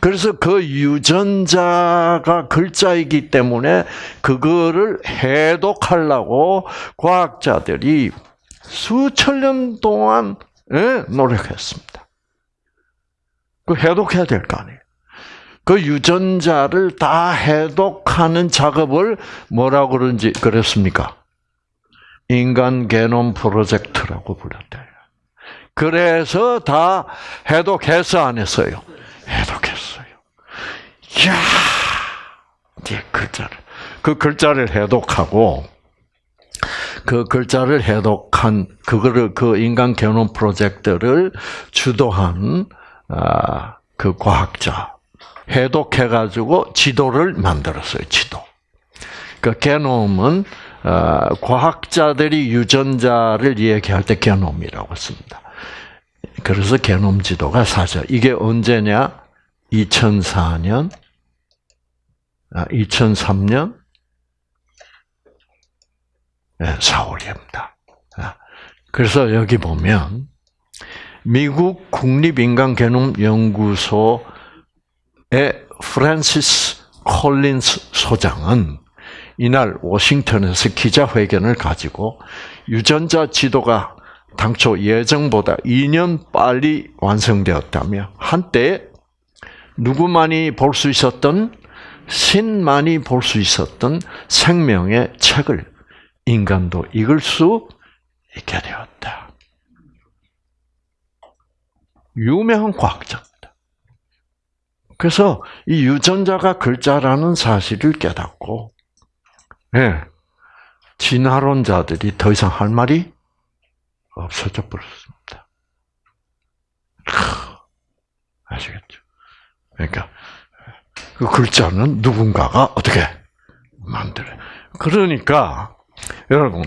그래서 그 유전자가 글자이기 때문에 그거를 해독하려고 과학자들이 수천 년 동안 예, 노력했습니다. 그 해독해야 될 거 아니에요. 그 유전자를 다 해독하는 작업을 뭐라고 그런지 그랬습니까? 인간 게놈 프로젝트라고 불렀대요. 그래서 다 해독해서 안 했어요. 해독했어요. 이야, 이제 글자를 그 글자를 해독하고 그 글자를 해독한 그거를 그 인간 개념 프로젝트를 주도한 아, 그 과학자 해독해 가지고 지도를 만들었어요. 지도. 그 게놈은 아, 과학자들이 유전자를 얘기할 때 게놈이라고 씁니다. 그래서 게놈 지도가 사실 이게 언제냐? 2004년, 2003년 4월입니다. 그래서 여기 보면 미국 국립인간개념연구소의 프란시스 콜린스 소장은 이날 워싱턴에서 기자회견을 가지고 유전자 지도가 당초 예정보다 2년 빨리 완성되었다며 한때 누구만이 볼 수 있었던 신만이 볼 수 있었던 생명의 책을 인간도 읽을 수 있게 되었다. 유명한 과학자입니다. 그래서 이 유전자가 글자라는 사실을 깨닫고, 예, 진화론자들이 더 이상 할 말이 없어져 버렸습니다. 아시겠죠? 그러니까 그 글자는 누군가가 어떻게 만들어? 그러니까 여러분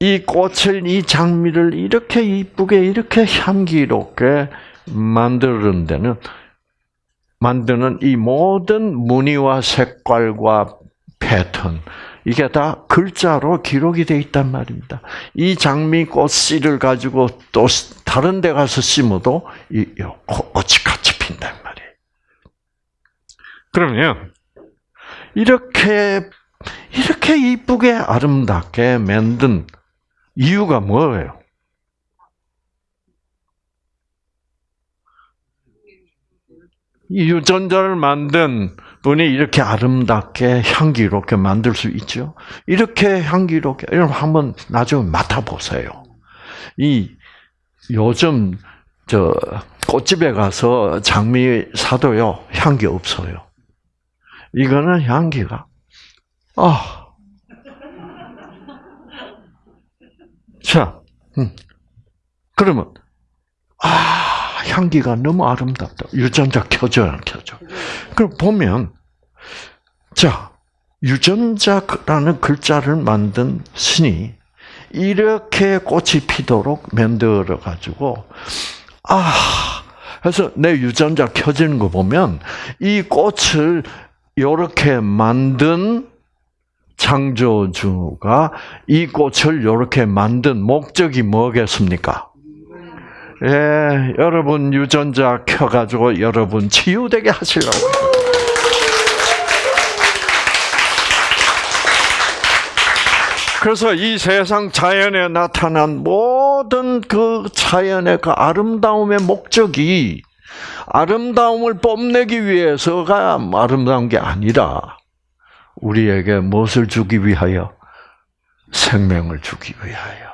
이 꽃을 이 장미를 이렇게 이쁘게 이렇게 향기롭게 만드는 데는 만드는 이 모든 무늬와 색깔과 패턴 이게 다 글자로 기록이 되어 있단 말입니다. 이 장미 꽃 씨를 가지고 또 다른 데 가서 심어도 이 꽃이 같이 핀단 말이에요. 그러면 이렇게 이렇게 이쁘게 아름답게 만든 이유가 뭐예요? 이 유전자를 만든 분이 이렇게 아름답게 향기롭게 만들 수 있죠. 이렇게 향기롭게 여러분 한번 나중에 맡아보세요. 이 요즘 저 꽃집에 가서 장미 사도요 향기 없어요. 이거는 향기가 아. 자, 음. 그러면 아 향기가 너무 아름답다. 유전자 켜져 안 켜져? 그럼 보면 자 유전자라는 글자를 만든 신이 이렇게 꽃이 피도록 만들어 가지고 아 그래서 내 유전자 켜지는 거 보면 이 꽃을 이렇게 만든 창조주가 이 꽃을 이렇게 만든 목적이 뭐겠습니까? 예, 여러분 유전자 켜가지고 여러분 치유되게 하시라고. 그래서 이 세상 자연에 나타난 모든 그 자연의 그 아름다움의 목적이 아름다움을 뽐내기 위해서가 아름다운 게 아니라 우리에게 무엇을 주기 위하여 생명을 주기 위하여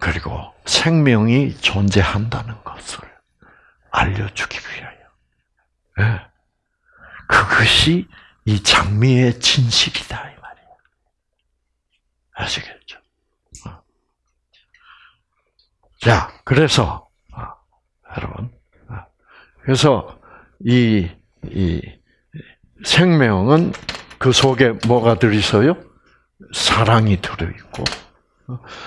그리고 생명이 존재한다는 것을 알려주기 위하여. 예. 그것이 이 장미의 진실이다 이 말이에요. 아시겠죠? 어. 자, 그래서 어, 여러분, 어, 그래서 이, 이 생명은 그 속에 뭐가 들어있어요? 사랑이 들어있고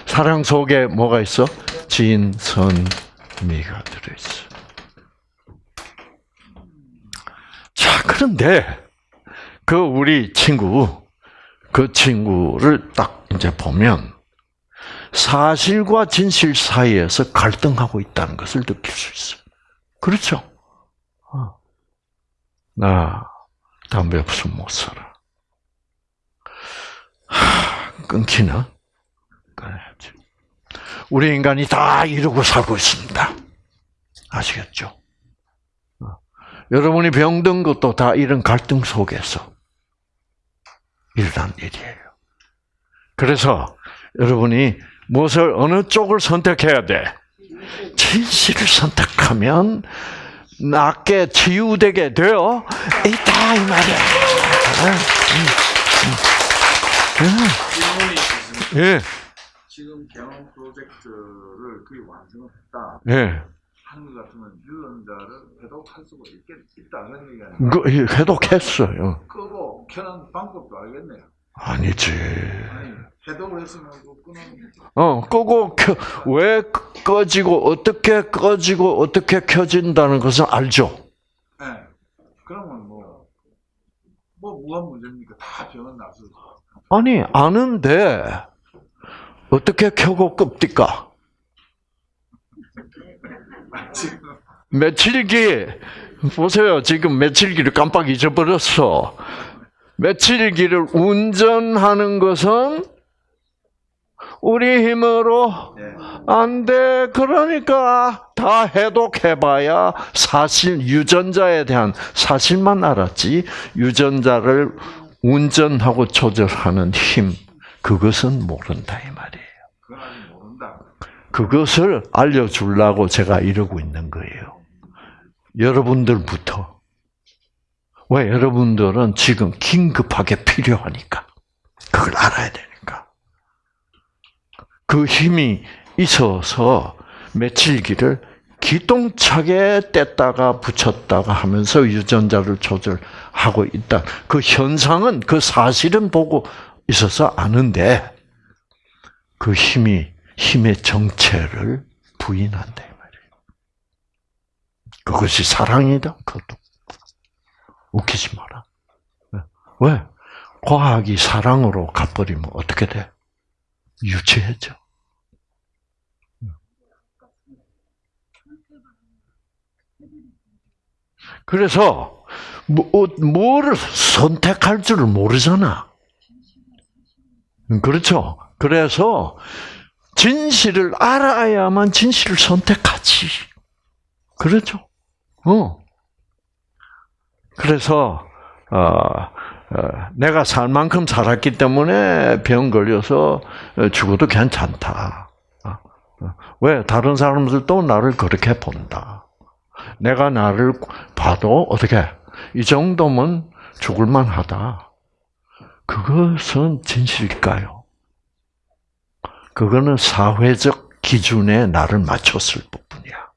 사랑 속에 뭐가 있어? 진선미가 들어있어. 자, 그런데 그 우리 친구, 그 친구를 딱 이제 보면 사실과 진실 사이에서 갈등하고 있다는 것을 느낄 수 있어요. 그렇죠? 어. 나 담배 없으면 못 살아. 하, 끊기나? 끊어야지. 우리 인간이 다 이루고 살고 있습니다. 아시겠죠? 어. 여러분이 병든 것도 다 이런 갈등 속에서 일어난 일이에요. 그래서 여러분이 무엇을 어느 쪽을 선택해야 돼? 진실을 선택하면 낫게 치유되게 되어 있다 이 말이야. 있습니다. 예, 지금 개원 프로젝트를 거의 완성을 했다 예. 하는 것 같으면 유전자를 해독할 수가 있겠, 있다 그런 얘기 아니에요? 그 해독했어요. 끄고 켜는 방법도 알겠네요. 아니지. 아니 해독을 했으면 그 끄는 어, 끄고 켜, 왜 꺼지고 어떻게 꺼지고 어떻게 켜진다는 것은 알죠. 네. 그러면 뭐, 뭐 뭐가 문제입니까? 다 병은 나서 아 니 아는데 어떻게 켜고? 지금 며칠기 보세요. 지금 며칠기를 깜빡 잊어버렸어. 며칠기를 운전하는 것은 우리 힘으로 네. 안 돼. 그러니까 다 해독해봐야 사실 유전자에 대한 사실만 알았지. 유전자를 운전하고 조절하는 힘 그것은 모른다 이 말이에요. 그것을 알려주려고 제가 이러고 있는 거예요. 여러분들부터. 왜 여러분들은 지금 긴급하게 필요하니까. 그걸 알아야 되니까. 그 힘이 있어서 며칠기를 기똥차게 뗐다가 붙였다가 하면서 유전자를 조절하고 있다. 그 현상은 그 사실은 보고 있어서 아는데 그 힘이 힘의 정체를 부인한다 이 말이에요. 그것이 사랑이다. 그것도 웃기지 마라. 왜? 과학이 사랑으로 가버리면 어떻게 돼? 유치해져. 그래서 뭐, 뭐를 선택할 줄을 모르잖아. 그렇죠. 그래서 진실을 알아야만 진실을 선택하지. 그렇죠. 어. 그래서 어, 어, 내가 살 만큼 살았기 때문에 병 걸려서 어, 죽어도 괜찮다. 어, 어. 왜 다른 사람들도 나를 그렇게 본다. 내가 나를 봐도 어떻게 이 정도면 죽을 만하다. 그것은 진실일까요? 그거는 사회적 기준에 나를 맞췄을 뿐이야.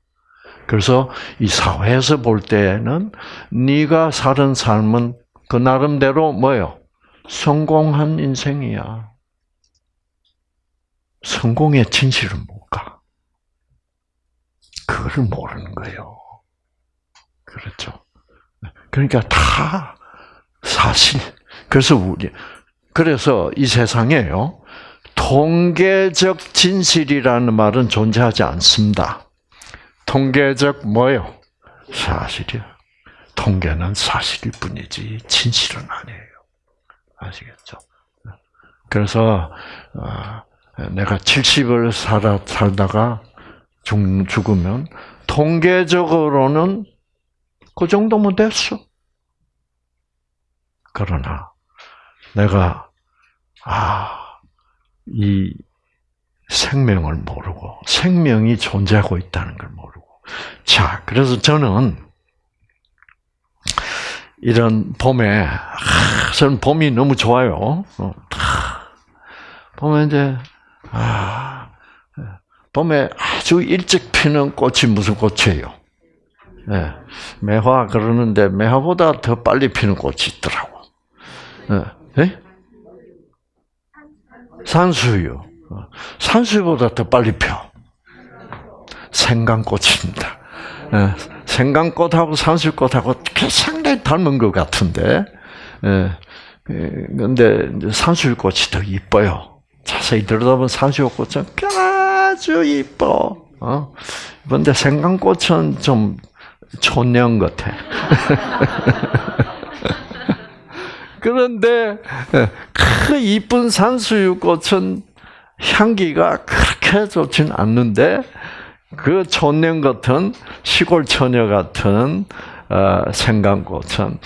그래서 이 사회에서 볼 때는 네가 살은 삶은 그 나름대로 뭐요? 성공한 인생이야. 성공의 진실은 뭘까? 그거를 모르는 거예요. 그렇죠. 그러니까 다 사실. 그래서 우리 그래서 이 세상에요. 통계적 진실이라는 말은 존재하지 않습니다. 통계적 뭐요? 사실이요. 통계는 사실일 뿐이지 진실은 아니에요. 아시겠죠? 그래서 어, 내가 70을 살아 살다가 죽, 죽으면 통계적으로는 그 정도면 됐어. 그러나 내가 아, 이 생명을 모르고 생명이 존재하고 있다는 걸 모르고 자, 그래서 저는 이런 봄에 아, 저는 봄이 너무 좋아요. 어, 봄에 이제 아, 봄에 아주 일찍 피는 꽃이 무슨 꽃이에요? 네, 매화 그러는데 매화보다 더 빨리 피는 꽃이 있더라고. 네? 네? 산수유. 어, 산수유보다 더 빨리 펴. 생강꽃입니다. 네, 생강꽃하고 산수유꽃하고 상당히 닮은 것 같은데, 그런데 산수유꽃이 더 이뻐요. 자세히 들여다보면 산수유꽃은 아주 이뻐. 어? 그런데 생강꽃은 좀 촌년 같아. 그런데 그 이쁜 산수유꽃은 향기가 그렇게 좋진 않는데 그 촌년 같은 시골 처녀 같은 어, 생강꽃은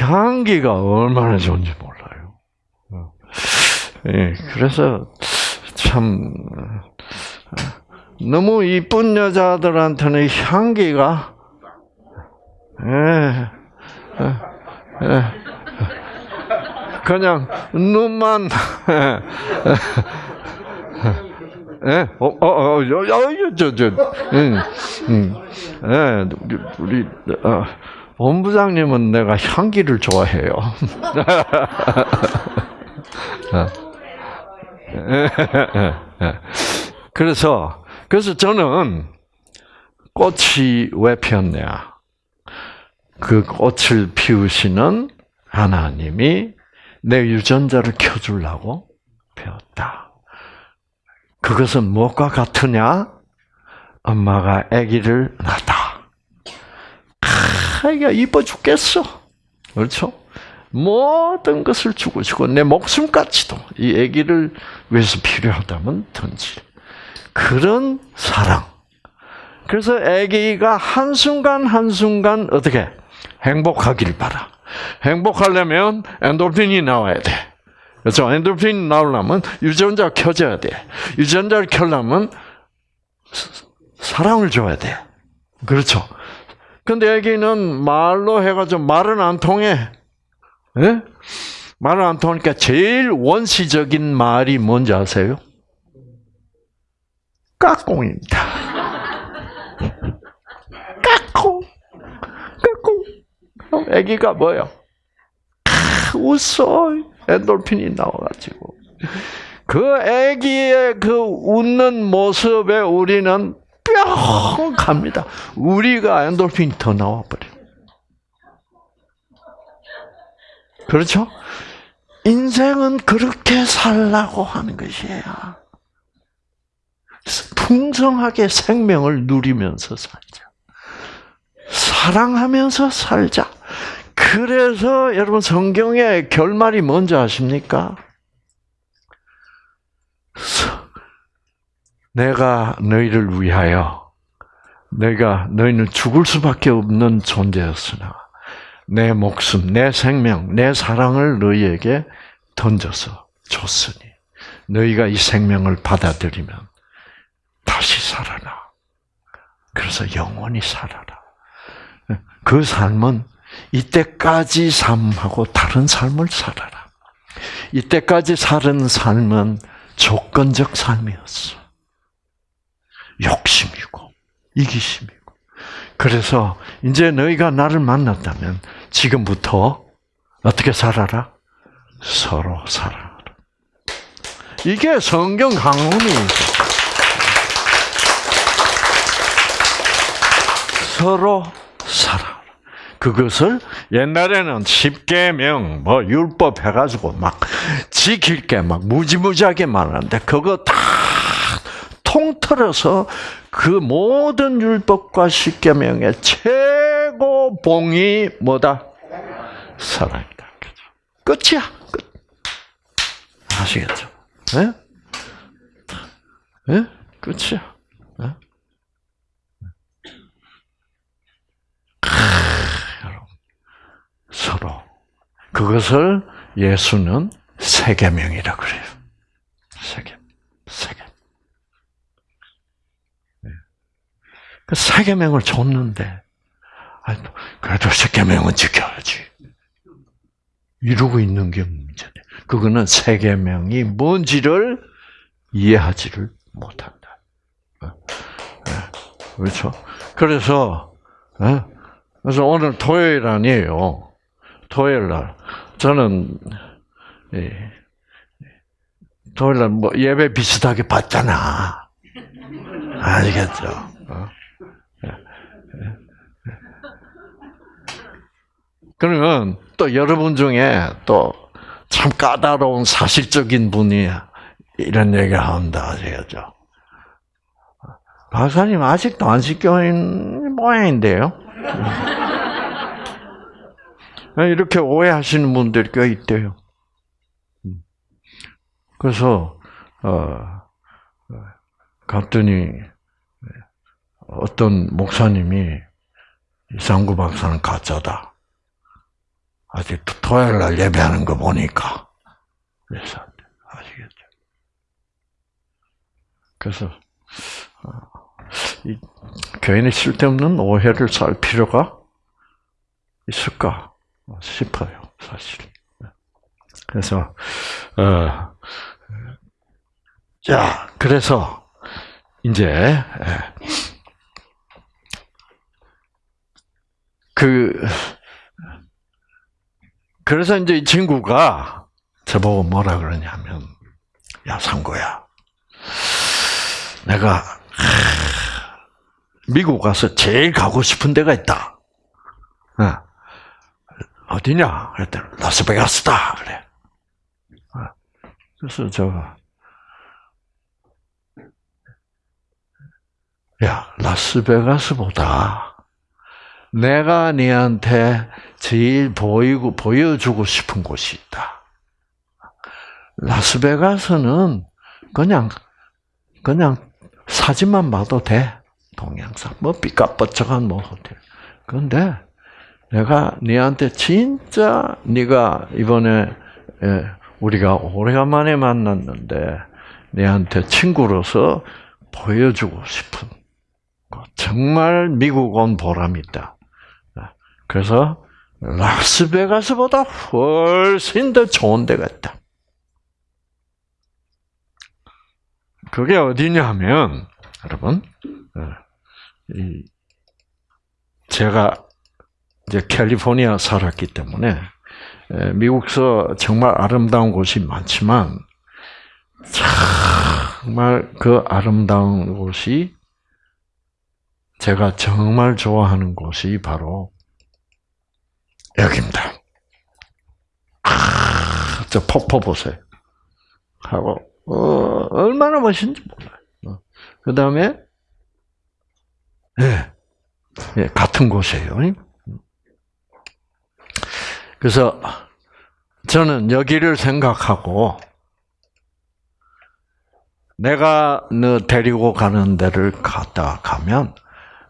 향기가 얼마나 좋은지 몰라요. 어. 예, 그래서 참 너무 이쁜 여자들한테는 향기가 예, 예, 예. 그냥 눈만 예, 어, 어, 어, 어, 저, 저, 음, 음, 예, 우리, 어, 본부장님은 내가 향기를 좋아해요. 그래서, 그래서 저는 꽃이 왜 피었냐. 그 꽃을 피우시는 하나님이 내 유전자를 켜주려고 배웠다. 그것은 무엇과 같으냐? 엄마가 아기를 낳다. 아기가 이뻐 죽겠어. 그렇죠? 모든 것을 주고 주고 내 목숨까지도 이 아기를 위해서 필요하다면 던지. 그런 사랑. 그래서 아기가 한순간 한순간 어떻게 행복하길 바라. 행복하려면 엔도핀이 나와야 돼. 그렇죠? 엔도핀이 나오려면 유전자가 켜져야 돼. 유전자를 켜려면 사랑을 줘야 돼. 그렇죠? 근데 여기는 말로 해가지고 말은 안 통해. 예? 말은 안 통하니까 제일 원시적인 말이 뭔지 아세요? 까꿍입니다. 까꿍. 까꿍. 애기가 뭐요? 웃어. 엔돌핀이 나와가지고. 그 애기의 그 웃는 모습에 우리는 뿅 갑니다. 우리가 엔돌핀이 더 나와버려. 그렇죠? 인생은 그렇게 살라고 하는 것이에요. 풍성하게 생명을 누리면서 살자. 사랑하면서 살자. 그래서 여러분 성경의 결말이 뭔지 아십니까? 내가 너희를 위하여 내가 너희는 죽을 수밖에 없는 존재였으나 내 목숨, 내 생명, 내 사랑을 너희에게 던져서 줬으니 너희가 이 생명을 받아들이면 다시 살아나. 그래서 영원히 살아라. 그 삶은 이때까지 삶하고 다른 삶을 살아라. 이때까지 사는 삶은 조건적 삶이었어. 욕심이고 이기심이고. 그래서 이제 너희가 나를 만났다면 지금부터 어떻게 살아라? 서로 살아라. 이게 성경 강론이 서로 살아. 그것을 옛날에는 십계명 뭐 율법 해가지고 막 지킬 게 막 무지무지하게 많았는데 그거 다 통틀어서 그 모든 율법과 십계명의 최고 봉이 뭐다? 사랑이다. 끝이야. 끝. 아시겠죠? 예? 예? 끝이야. 예? 서로 그것을 예수는 세계명이라 그래요. 세계, 세계. 그 세계명을 줬는데, 아니, 그래도 세계명은 지켜야지. 이러고 있는 게 문제네. 그거는 세계명이 뭔지를 이해하지를 못한다. 그렇죠? 그래서, 그래서 오늘 토요일 아니에요. 토요일 날 저는 예, 토요일 날뭐 예배 비슷하게 받잖아. 아시겠죠? 어? 그러면 또 여러분 중에 또 참 까다로운 사실적인 분이 이런 얘기를 한다 아시겠죠? 박사님 아직도 안식교인 모양인데요. 이렇게 오해하시는 분들이 꽤 있대요. 그래서 어, 갔더니 어떤 목사님이 이상구 박사는 가짜다. 아직 토요일 날 예배하는 거 보니까 그래서 아시겠죠? 그래서 어, 이 교인이 쓸데없는 오해를 살 필요가 있을까? 싶어요, 사실. 그래서, 어, 자, 그래서, 이제, 그, 그래서 이제 이 친구가 저보고 뭐라 그러냐면, 야, 상고야. 내가, 미국 가서 제일 가고 싶은 데가 있다. 어디냐? 그랬더니 라스베가스다. 그래. 그래서 저가 야 라스베가스보다 내가 네한테 제일 보이고 보여주고 싶은 곳이 있다. 라스베가스는 그냥 그냥 사진만 봐도 돼. 동영상 뭐 삐까뻔쩍한 뭐 호텔. 그런데 내가 네한테 진짜 네가 이번에 우리가 오래간만에 만났는데 네한테 친구로서 보여주고 싶은 정말 미국 온 보람이 있다. 그래서 라스베가스보다 훨씬 더 좋은 데가 있다. 그게 어디냐면 여러분 제가 이제 캘리포니아 살았기 때문에 미국서 정말 아름다운 곳이 많지만 정말 그 아름다운 곳이 제가 정말 좋아하는 곳이 바로 여기입니다. 아, 저 폭포 보세요. 하고 어, 얼마나 멋있는지 몰라요. 어. 그 다음에 네, 네, 같은 곳이에요. 그래서 저는 여기를 생각하고 내가 너 데리고 가는 데를 갔다 가면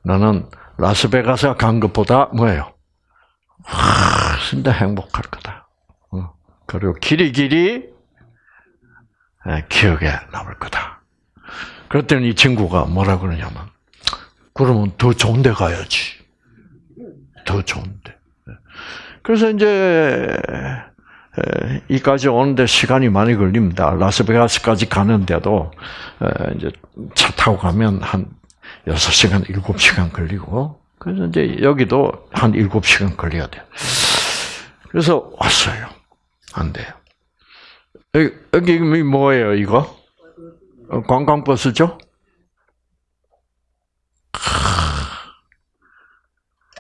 너는 라스베가스 간 것보다 뭐예요? 훨씬 더 행복할 거다. 어. 그리고 길이 길이 예, 기억에 남을 거다. 그랬더니 이 친구가 뭐라 그러냐면, 그러면 더 좋은 데 가야지. 더 좋은 데. 그래서 이제, 에, 이까지 오는데 시간이 많이 걸립니다. 라스베가스까지 가는데도, 에, 이제 차 타고 가면 한 6시간, 7시간 걸리고, 그래서 이제 여기도 한 7시간 걸려야 돼요. 그래서 왔어요. 안 돼요. 여기, 여기 뭐예요, 이거? 어, 관광버스죠?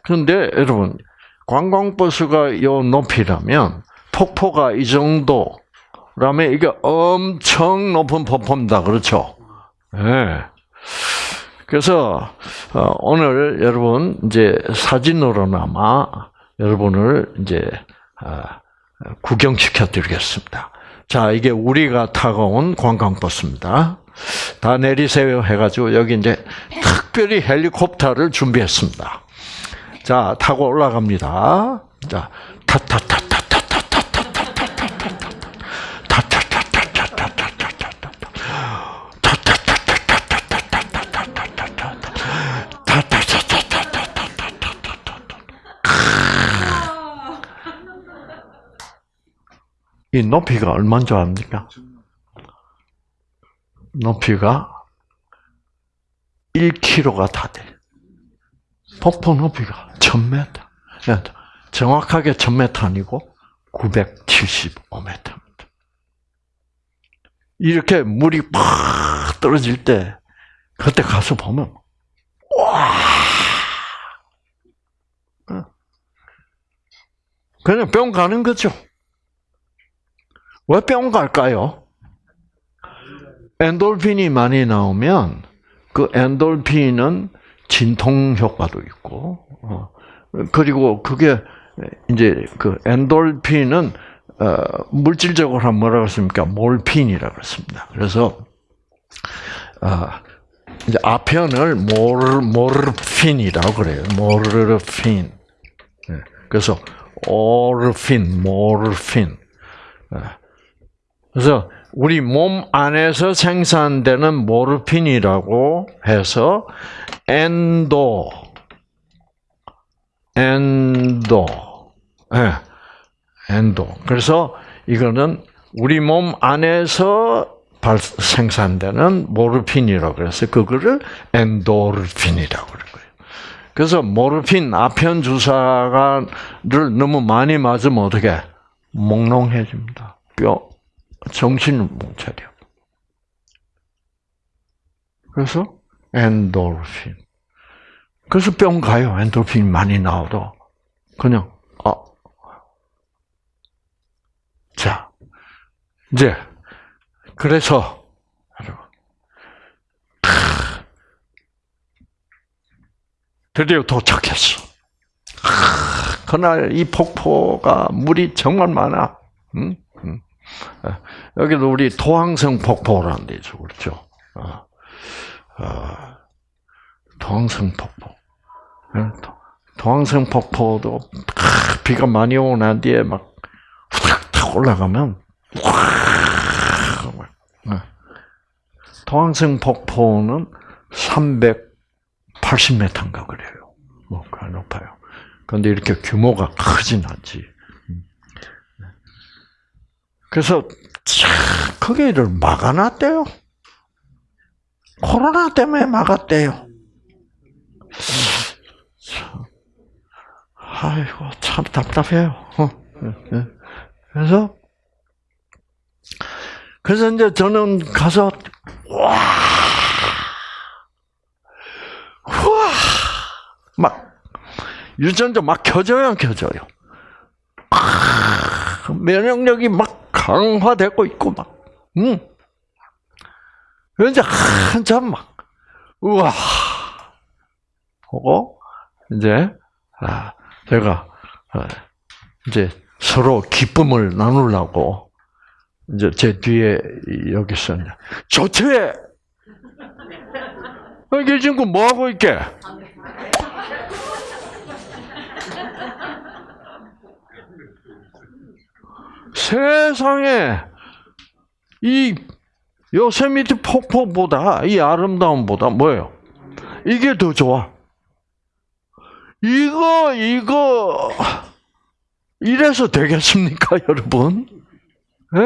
그런데 여러분, 관광버스가 요 높이라면 폭포가 이 정도라면 이게 엄청 높은 폭포입니다. 그렇죠? 예. 그래서 어, 오늘 여러분 이제 사진으로나마 여러분을 이제 아, 구경시켜 드리겠습니다. 자, 이게 우리가 타고 온 관광버스입니다. 다 내리세요 해가지고 여기 이제 특별히 헬리콥터를 준비했습니다. 자, 타고 올라갑니다. 자, 이 높이가 얼마인 줄 압니까? 높이가 1km가 다 돼. 폭포 높이가 1000m. 정확하게 1000m 아니고 975m입니다. 이렇게 물이 팍 떨어질 때, 그때 가서 보면, 와! 어. 그냥 뿅 가는 거죠. 왜뿅 갈까요? 엔돌핀이 많이 나오면 그 엔돌핀은 진통 효과도 있고, 어, 그리고 그게 이제 그 엔돌핀은 어, 물질적으로 하면 뭐라고 했습니까? 몰핀이라고 했습니다. 그래서 어, 이제 아편을 모르 모르핀이라고 그래요. 모르핀. 네. 그래서 오르핀, 모르핀. 네. 그래서 우리 몸 안에서 생산되는 모르핀이라고 해서 엔도, 엔도, 예, 엔도. 그래서 이거는 우리 몸 안에서 발, 생산되는 모르핀이라고 그래서 그거를 엔도르핀이라고 그런 거예요. 그래서 모르핀 아편 주사를 너무 많이 맞으면 어떻게 몽롱해집니다. 뼈 정신을 못 차려. 그래서 엔도르핀. 그래서 뿅 가요. 엔도르핀 많이 나오도 그냥 아. 자, 이제 그래서 드디어 도착했어. 그날 이 폭포가 물이 정말 많아. 응? 응. 여기도 우리 토항성 폭포라는 데 있죠, 그렇죠? 어, 어, 토항성 폭포. 토항성 폭포도 비가 많이 오고 난 뒤에 막탁 올라가면 토항성 폭포는 380m인가 그래요. 뭐, 그 높아요. 그런데 이렇게 규모가 크진 않지. 그래서 거기를 막아놨대요. 코로나 때문에 막았대요. 아이고 참 답답해요. 그래서 그래서 이제 저는 가서 와, 와, 막 유전자 막 켜져요, 켜져요. 면역력이 막 강화되고 있고 막, 음. 이제 한참 막, 우와, 보고, 이제, 아, 제가, 이제 서로 기쁨을 나누려고, 이제 제 뒤에 여기 있었냐. 조퇴! 이 친구 뭐하고 있게? 세상에 이 요세미티 폭포보다 이 아름다움보다 뭐예요? 이게 더 좋아. 이거 이거 이래서 되겠습니까, 여러분? 예.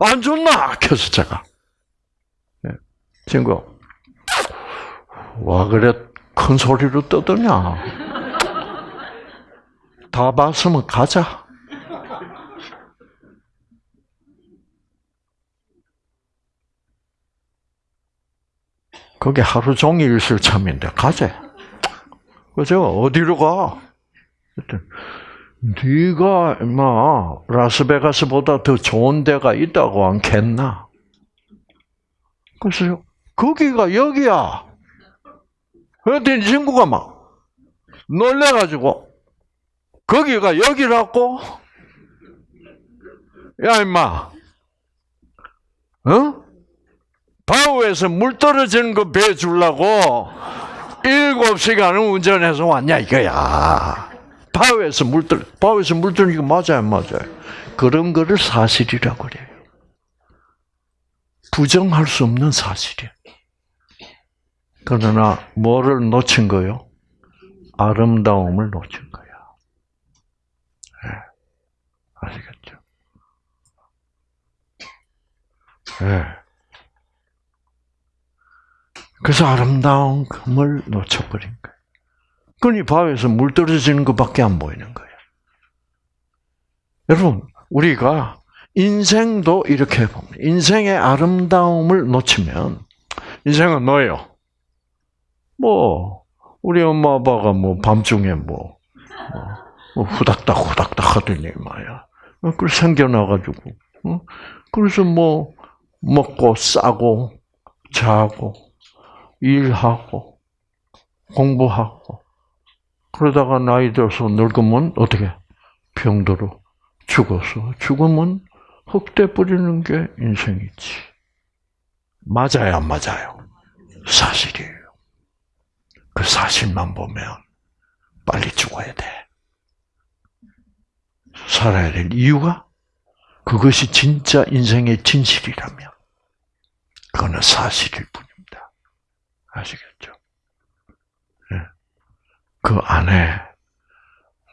안 좋나? 그래서 제가 예. 친구 와 그래 큰 소리로 떠드냐? 다 봤으면 가자. 거기 하루 종일 있을 참인데 가자. 그죠? 어디로 가? 네가 임마 라스베가스보다 더 좋은 데가 있다고 않겠나? 그래서 거기가 여기야. 그랬더니 친구가 막 놀래가지고 거기가 여기라고? 야 임마, 어? 바우에서 물 떨어지는 거 배 주려고 일곱 시간을 운전해서 왔냐 이거야. 바우에서 물 떨, 바우에서 물 떨어지는 거 맞아요, 안 맞아요? 그런 거를 사실이라고 그래요. 부정할 수 없는 사실이에요. 그러나 뭐를 놓친 거요? 아름다움을 놓친 거야. 네. 아시겠죠? 네. 그래서 아름다움을 놓쳐버린 거예요. 그러니 바위에서 물 떨어지는 것밖에 안 보이는 거예요. 여러분, 우리가 인생도 이렇게 봅니다. 인생의 아름다움을 놓치면 인생은 뭐예요? 뭐 우리 엄마 아빠가 뭐 밤중에 뭐, 뭐, 뭐 후닥닥 후닥닥 하더니 말이야. 그 생겨나가지고 어? 그래서 뭐 먹고 싸고 자고 일하고 공부하고 그러다가 나이 들어서 늙으면 어떻게 병들어 죽어서 죽으면 흙대 뿌리는 게 인생이지. 맞아요, 안 맞아요? 사실이에요. 그 사실만 보면 빨리 죽어야 돼. 살아야 될 이유가 그것이 진짜 인생의 진실이라면 그거는 사실일 뿐입니다. 아시겠죠? 네. 그 안에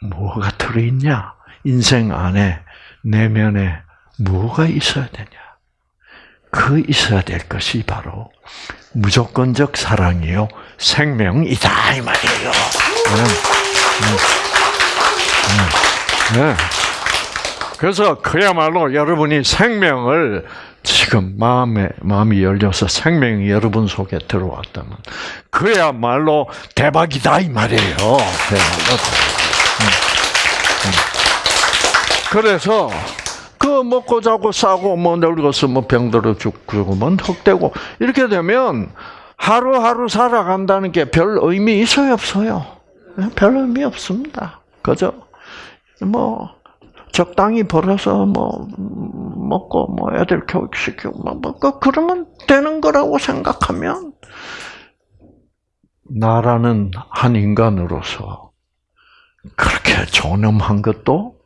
뭐가 들어있냐? 인생 안에 내면에 뭐가 있어야 되냐? 그 있어야 될 것이 바로 무조건적 사랑이요 생명이다 이 말이에요. 네. 네. 네. 그래서 그야말로 여러분이 생명을 지금 마음에 마음이 열려서 생명이 여러분 속에 들어왔다면 그야말로 대박이다 이 말이에요. 대박이다. 그래서 그 먹고 자고 싸고 뭐 늙어서 뭐 병들어 죽고 뭐 흑되고 이렇게 되면 하루하루 살아간다는 게 별 의미 있어요 없어요? 별 의미 없습니다. 그죠? 뭐 적당히 벌어서 뭐 먹고 뭐 애들 교육시키고 뭐, 뭐 그러면 되는 거라고 생각하면 나라는 한 인간으로서 그렇게 존엄한 것도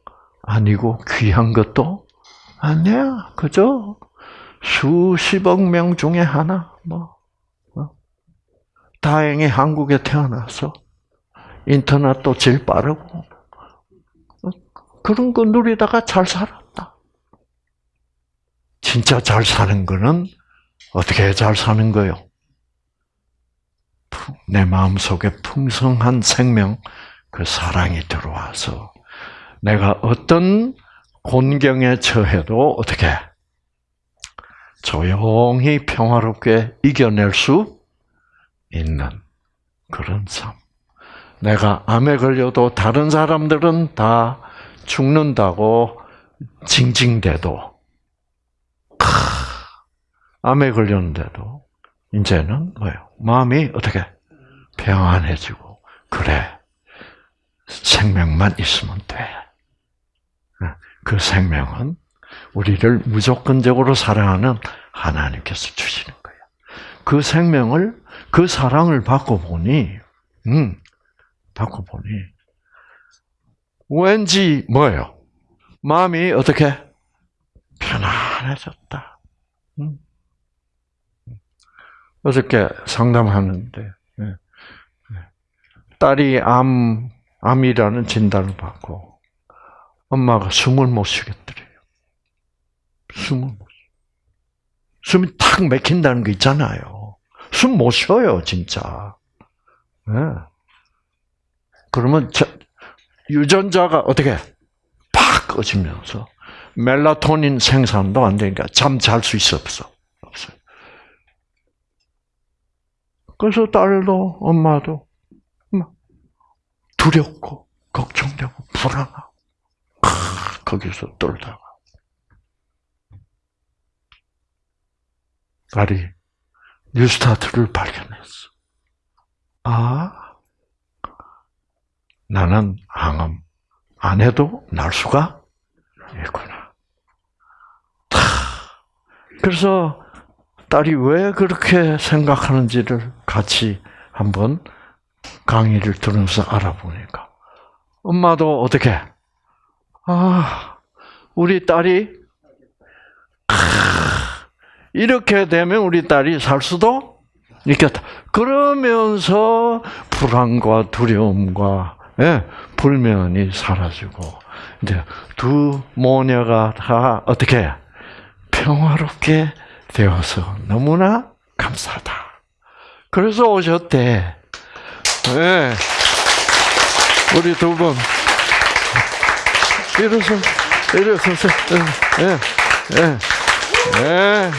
아니고 귀한 것도 아니야, 그죠? 수십억 명 중에 하나, 뭐. 어? 다행히 한국에 태어나서 인터넷도 제일 빠르고 어? 그런 거 누리다가 잘 살았다. 진짜 잘 사는 거는 어떻게 잘 사는 거요? 내 마음 속에 풍성한 생명, 그 사랑이 들어와서 내가 어떤 곤경에 처해도 어떻게 조용히 평화롭게 이겨낼 수 있는 그런 삶. 내가 암에 걸려도 다른 사람들은 다 죽는다고 징징대도 암에 걸렸는데도 이제는 뭐예요? 마음이 어떻게 평안해지고 그래 생명만 있으면 돼. 그 생명은 우리를 무조건적으로 사랑하는 하나님께서 주시는 거예요. 그 생명을 그 사랑을 받고 보니, 음, 받고 보니 왠지 뭐예요? 마음이 어떻게 편안해졌다. 음. 어저께 상담하는데 예, 예. 딸이 암 암이라는 진단을 받고 엄마가 숨을 못 쉬겠더래요. 숨을 못 쉬. 숨이 탁 막힌다는 거 있잖아요. 숨 못 쉬어요, 진짜. 예. 그러면 저, 유전자가 어떻게 팍 꺼지면서 멜라토닌 생산도 안 되니까 잠 잘 수 있어 없어? 없어요. 그래서 딸도 엄마도 막 두렵고 걱정되고 불안하고 크, 거기서 떨다가 딸이 뉴스타트를 발견했어. 아, 나는 항암 안 해도 날 수가 있구나. 타. 그래서 딸이 왜 그렇게 생각하는지를 같이 한번 강의를 들으면서 알아보니까 엄마도 어떻게 아 우리 딸이 크, 이렇게 되면 우리 딸이 살 수도 있겠다. 그러면서 불안과 두려움과 예, 불면이 사라지고 이제 두 모녀가 다 어떻게 평화롭게 되어서 너무나 감사하다. 그래서 오셨대. 예. 우리 두 분. 일어서, 일어서서, 예, 예, 예.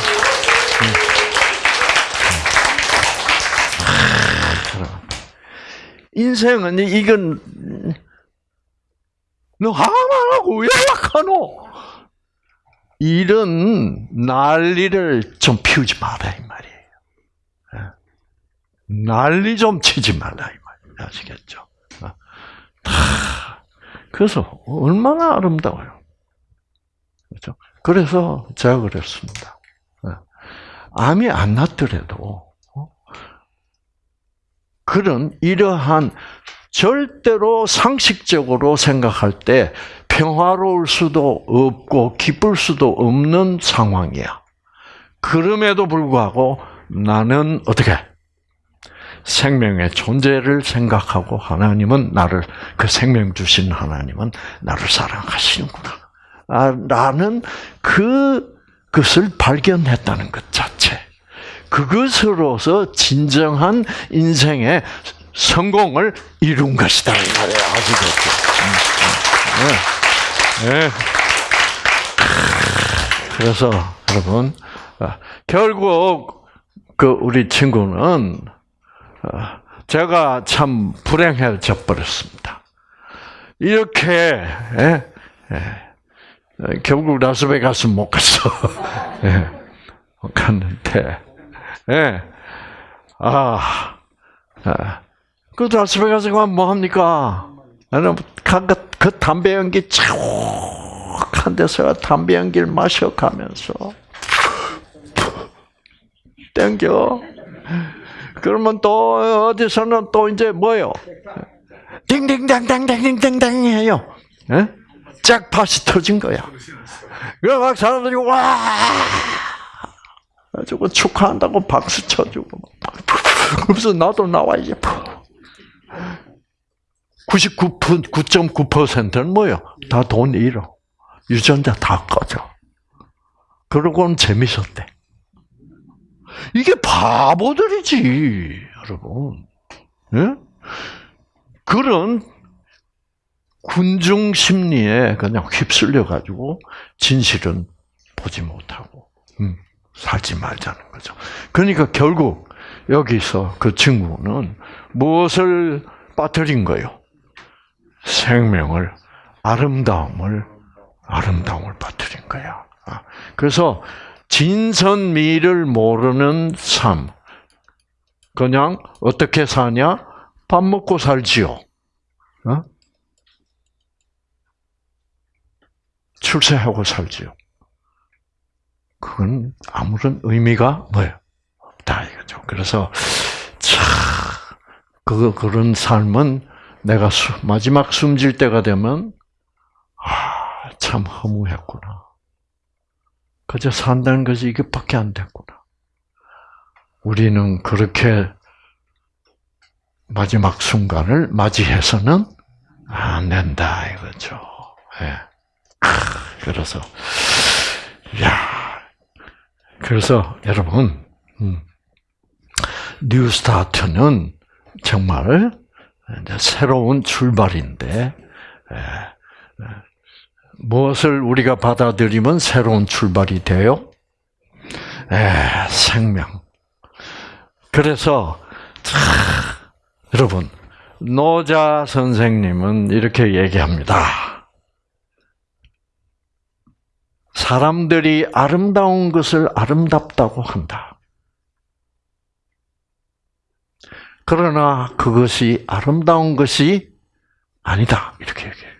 인생은 이건 너 하나하고 왜 약하노? 이런 난리를 좀 피우지 마라 이 말이에요. 예. 난리 좀 치지 말라 이 말이에요. 아시겠죠? 어. 다 그래서 얼마나 아름다워요. 그렇죠? 그래서 제가 그랬습니다. 예. 암이 안 났더라도 어? 그런 이러한 절대로 상식적으로 생각할 때 평화로울 수도 없고 기쁠 수도 없는 상황이야. 그럼에도 불구하고 나는 어떻게 생명의 존재를 생각하고 하나님은 나를 그 생명 주신 하나님은 나를 사랑하시는구나. 아, 나는 그 것을 발견했다는 것 자체. 그것으로서 진정한 인생의 성공을 이룬 것이다 이 말이에요. 아시겠죠? 네. 네. 그래서 여러분 아, 결국 그 우리 친구는 아, 제가 참 불행해져 버렸습니다. 이렇게 예? 예. 결국 라스베가스 못 갔어. 예. 못 갔는데 예. 아, 아. 그 라스베가스 가면 뭐 합니까? 나는 그, 그 담배 연기 쫙한 데서 담배 연기를 마셔 가면서 땡겨. 그러면 또 어디서는 또 이제 뭐요? 딩딩당당당딩당당 해요. 예? 짝팟이 터진 거야. 그래 막 사람들이 와 가지고 축하한다고 박수 쳐주고 그래서 나도 나와야지. 99.9%는 뭐요? 다 돈 잃어. 유전자 다 꺼져. 그러고는 재밌었대. 이게 바보들이지, 여러분. 예? 그런 군중 심리에 그냥 휩쓸려 가지고 진실은 보지 못하고 음, 살지 말자는 거죠. 그러니까 결국 여기서 그 친구는 무엇을 빠뜨린 거요? 생명을 아름다움을 아름다움을 빠뜨린 거야. 아, 그래서 진선미를 모르는 삶. 그냥 어떻게 사냐? 밥 먹고 살지요. 어? 출세하고 살지요. 그건 아무런 의미가 뭐예요? 없다 이거죠. 그래서 참 그, 그런 삶은 내가 수, 마지막 숨질 때가 되면 참 허무했구나. 그저 산다는 것이 이것밖에 안 됐구나. 우리는 그렇게 마지막 순간을 맞이해서는 안 된다 이거죠. 예. 그래서 야 그래서 여러분 음, 뉴스타트는 정말 새로운 출발인데 무엇을 우리가 받아들이면 새로운 출발이 돼요? 에, 생명. 그래서 참, 여러분 노자 선생님은 이렇게 얘기합니다. 사람들이 아름다운 것을 아름답다고 한다. 그러나 그것이 아름다운 것이 아니다. 이렇게 얘기해요.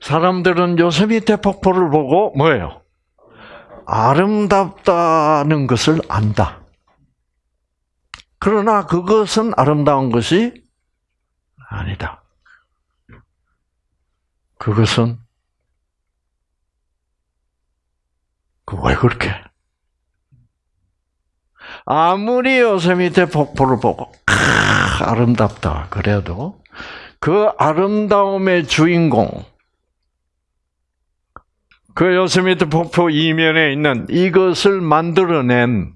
사람들은 요세미테 폭포를 보고 뭐예요? 아름답다는 것을 안다. 그러나 그것은 아름다운 것이 아니다. 그것은 그왜 그렇게? 아무리 요세미테 폭포를 보고 크, 아름답다 그래도 그 아름다움의 주인공 그 요세미테 폭포 이면에 있는 이것을 만들어낸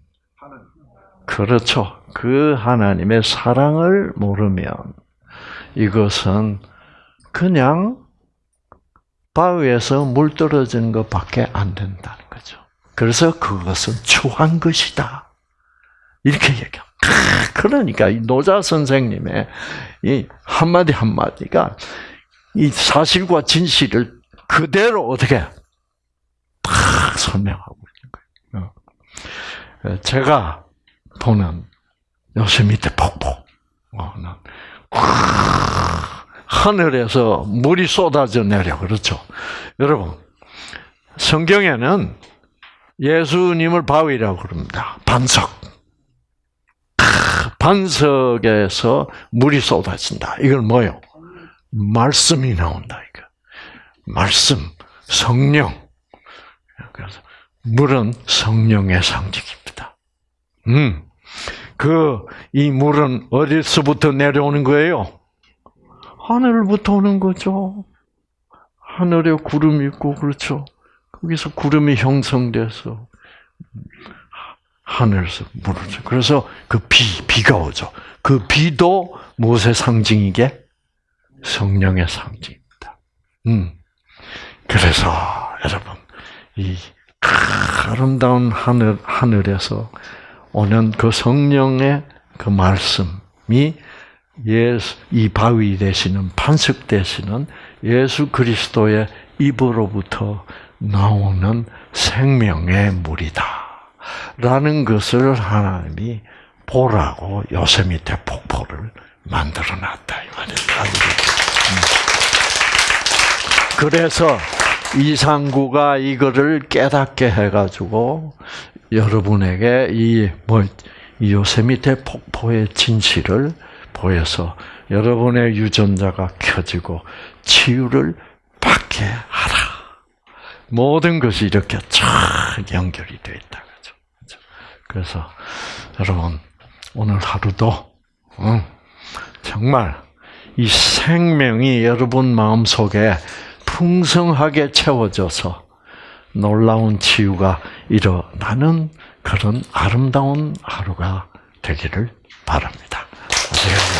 그렇죠. 그 하나님의 사랑을 모르면 이것은 그냥 바위에서 물 떨어지는 것밖에 안 된다는 거죠. 그래서 그것은 추한 것이다. 이렇게 얘기합니다. 그러니까 이 노자 선생님의 이 한마디 한마디가 이 사실과 진실을 그대로 어떻게 탁 설명하고 있는 거예요. 제가 보는 요세미테 폭포는 하늘에서 물이 쏟아져 내려 그렇죠. 여러분 성경에는 예수님을 바위라고 그럽니다. 반석. 반석에서 물이 쏟아진다. 이건 뭐요? 말씀이 나온다. 이거 말씀, 성령. 그래서 물은 성령의 상징입니다. 음, 그 이 물은 어디서부터 내려오는 거예요? 하늘부터 오는 거죠. 하늘에 구름이 있고 그렇죠. 거기서 구름이 형성돼서 하늘에서 줘. 그래서 그 비, 비가 오죠. 그 비도 무엇의 상징이게? 성령의 상징입니다. 음. 그래서 여러분 이 아름다운 하늘 하늘에서 오는 그 성령의 그 말씀이 예수 이 바위 되시는 반석 되시는 예수 그리스도의 입으로부터 나오는 생명의 물이다. 라는 것을 하나님이 보라고 요세미테 폭포를 만들어 놨다. 이 말이에요. 그래서 이상구가 이거를 깨닫게 해가지고 여러분에게 이 뭐, 이 요세미테 폭포의 진실을 보여서 여러분의 유전자가 켜지고 치유를 받게 하라. 모든 것이 이렇게 쫙 연결이 되어 있다. 그죠? 그래서 여러분 오늘 하루도 응, 정말 이 생명이 여러분 마음 속에 풍성하게 채워져서 놀라운 치유가 일어나는 그런 아름다운 하루가 되기를 바랍니다. you.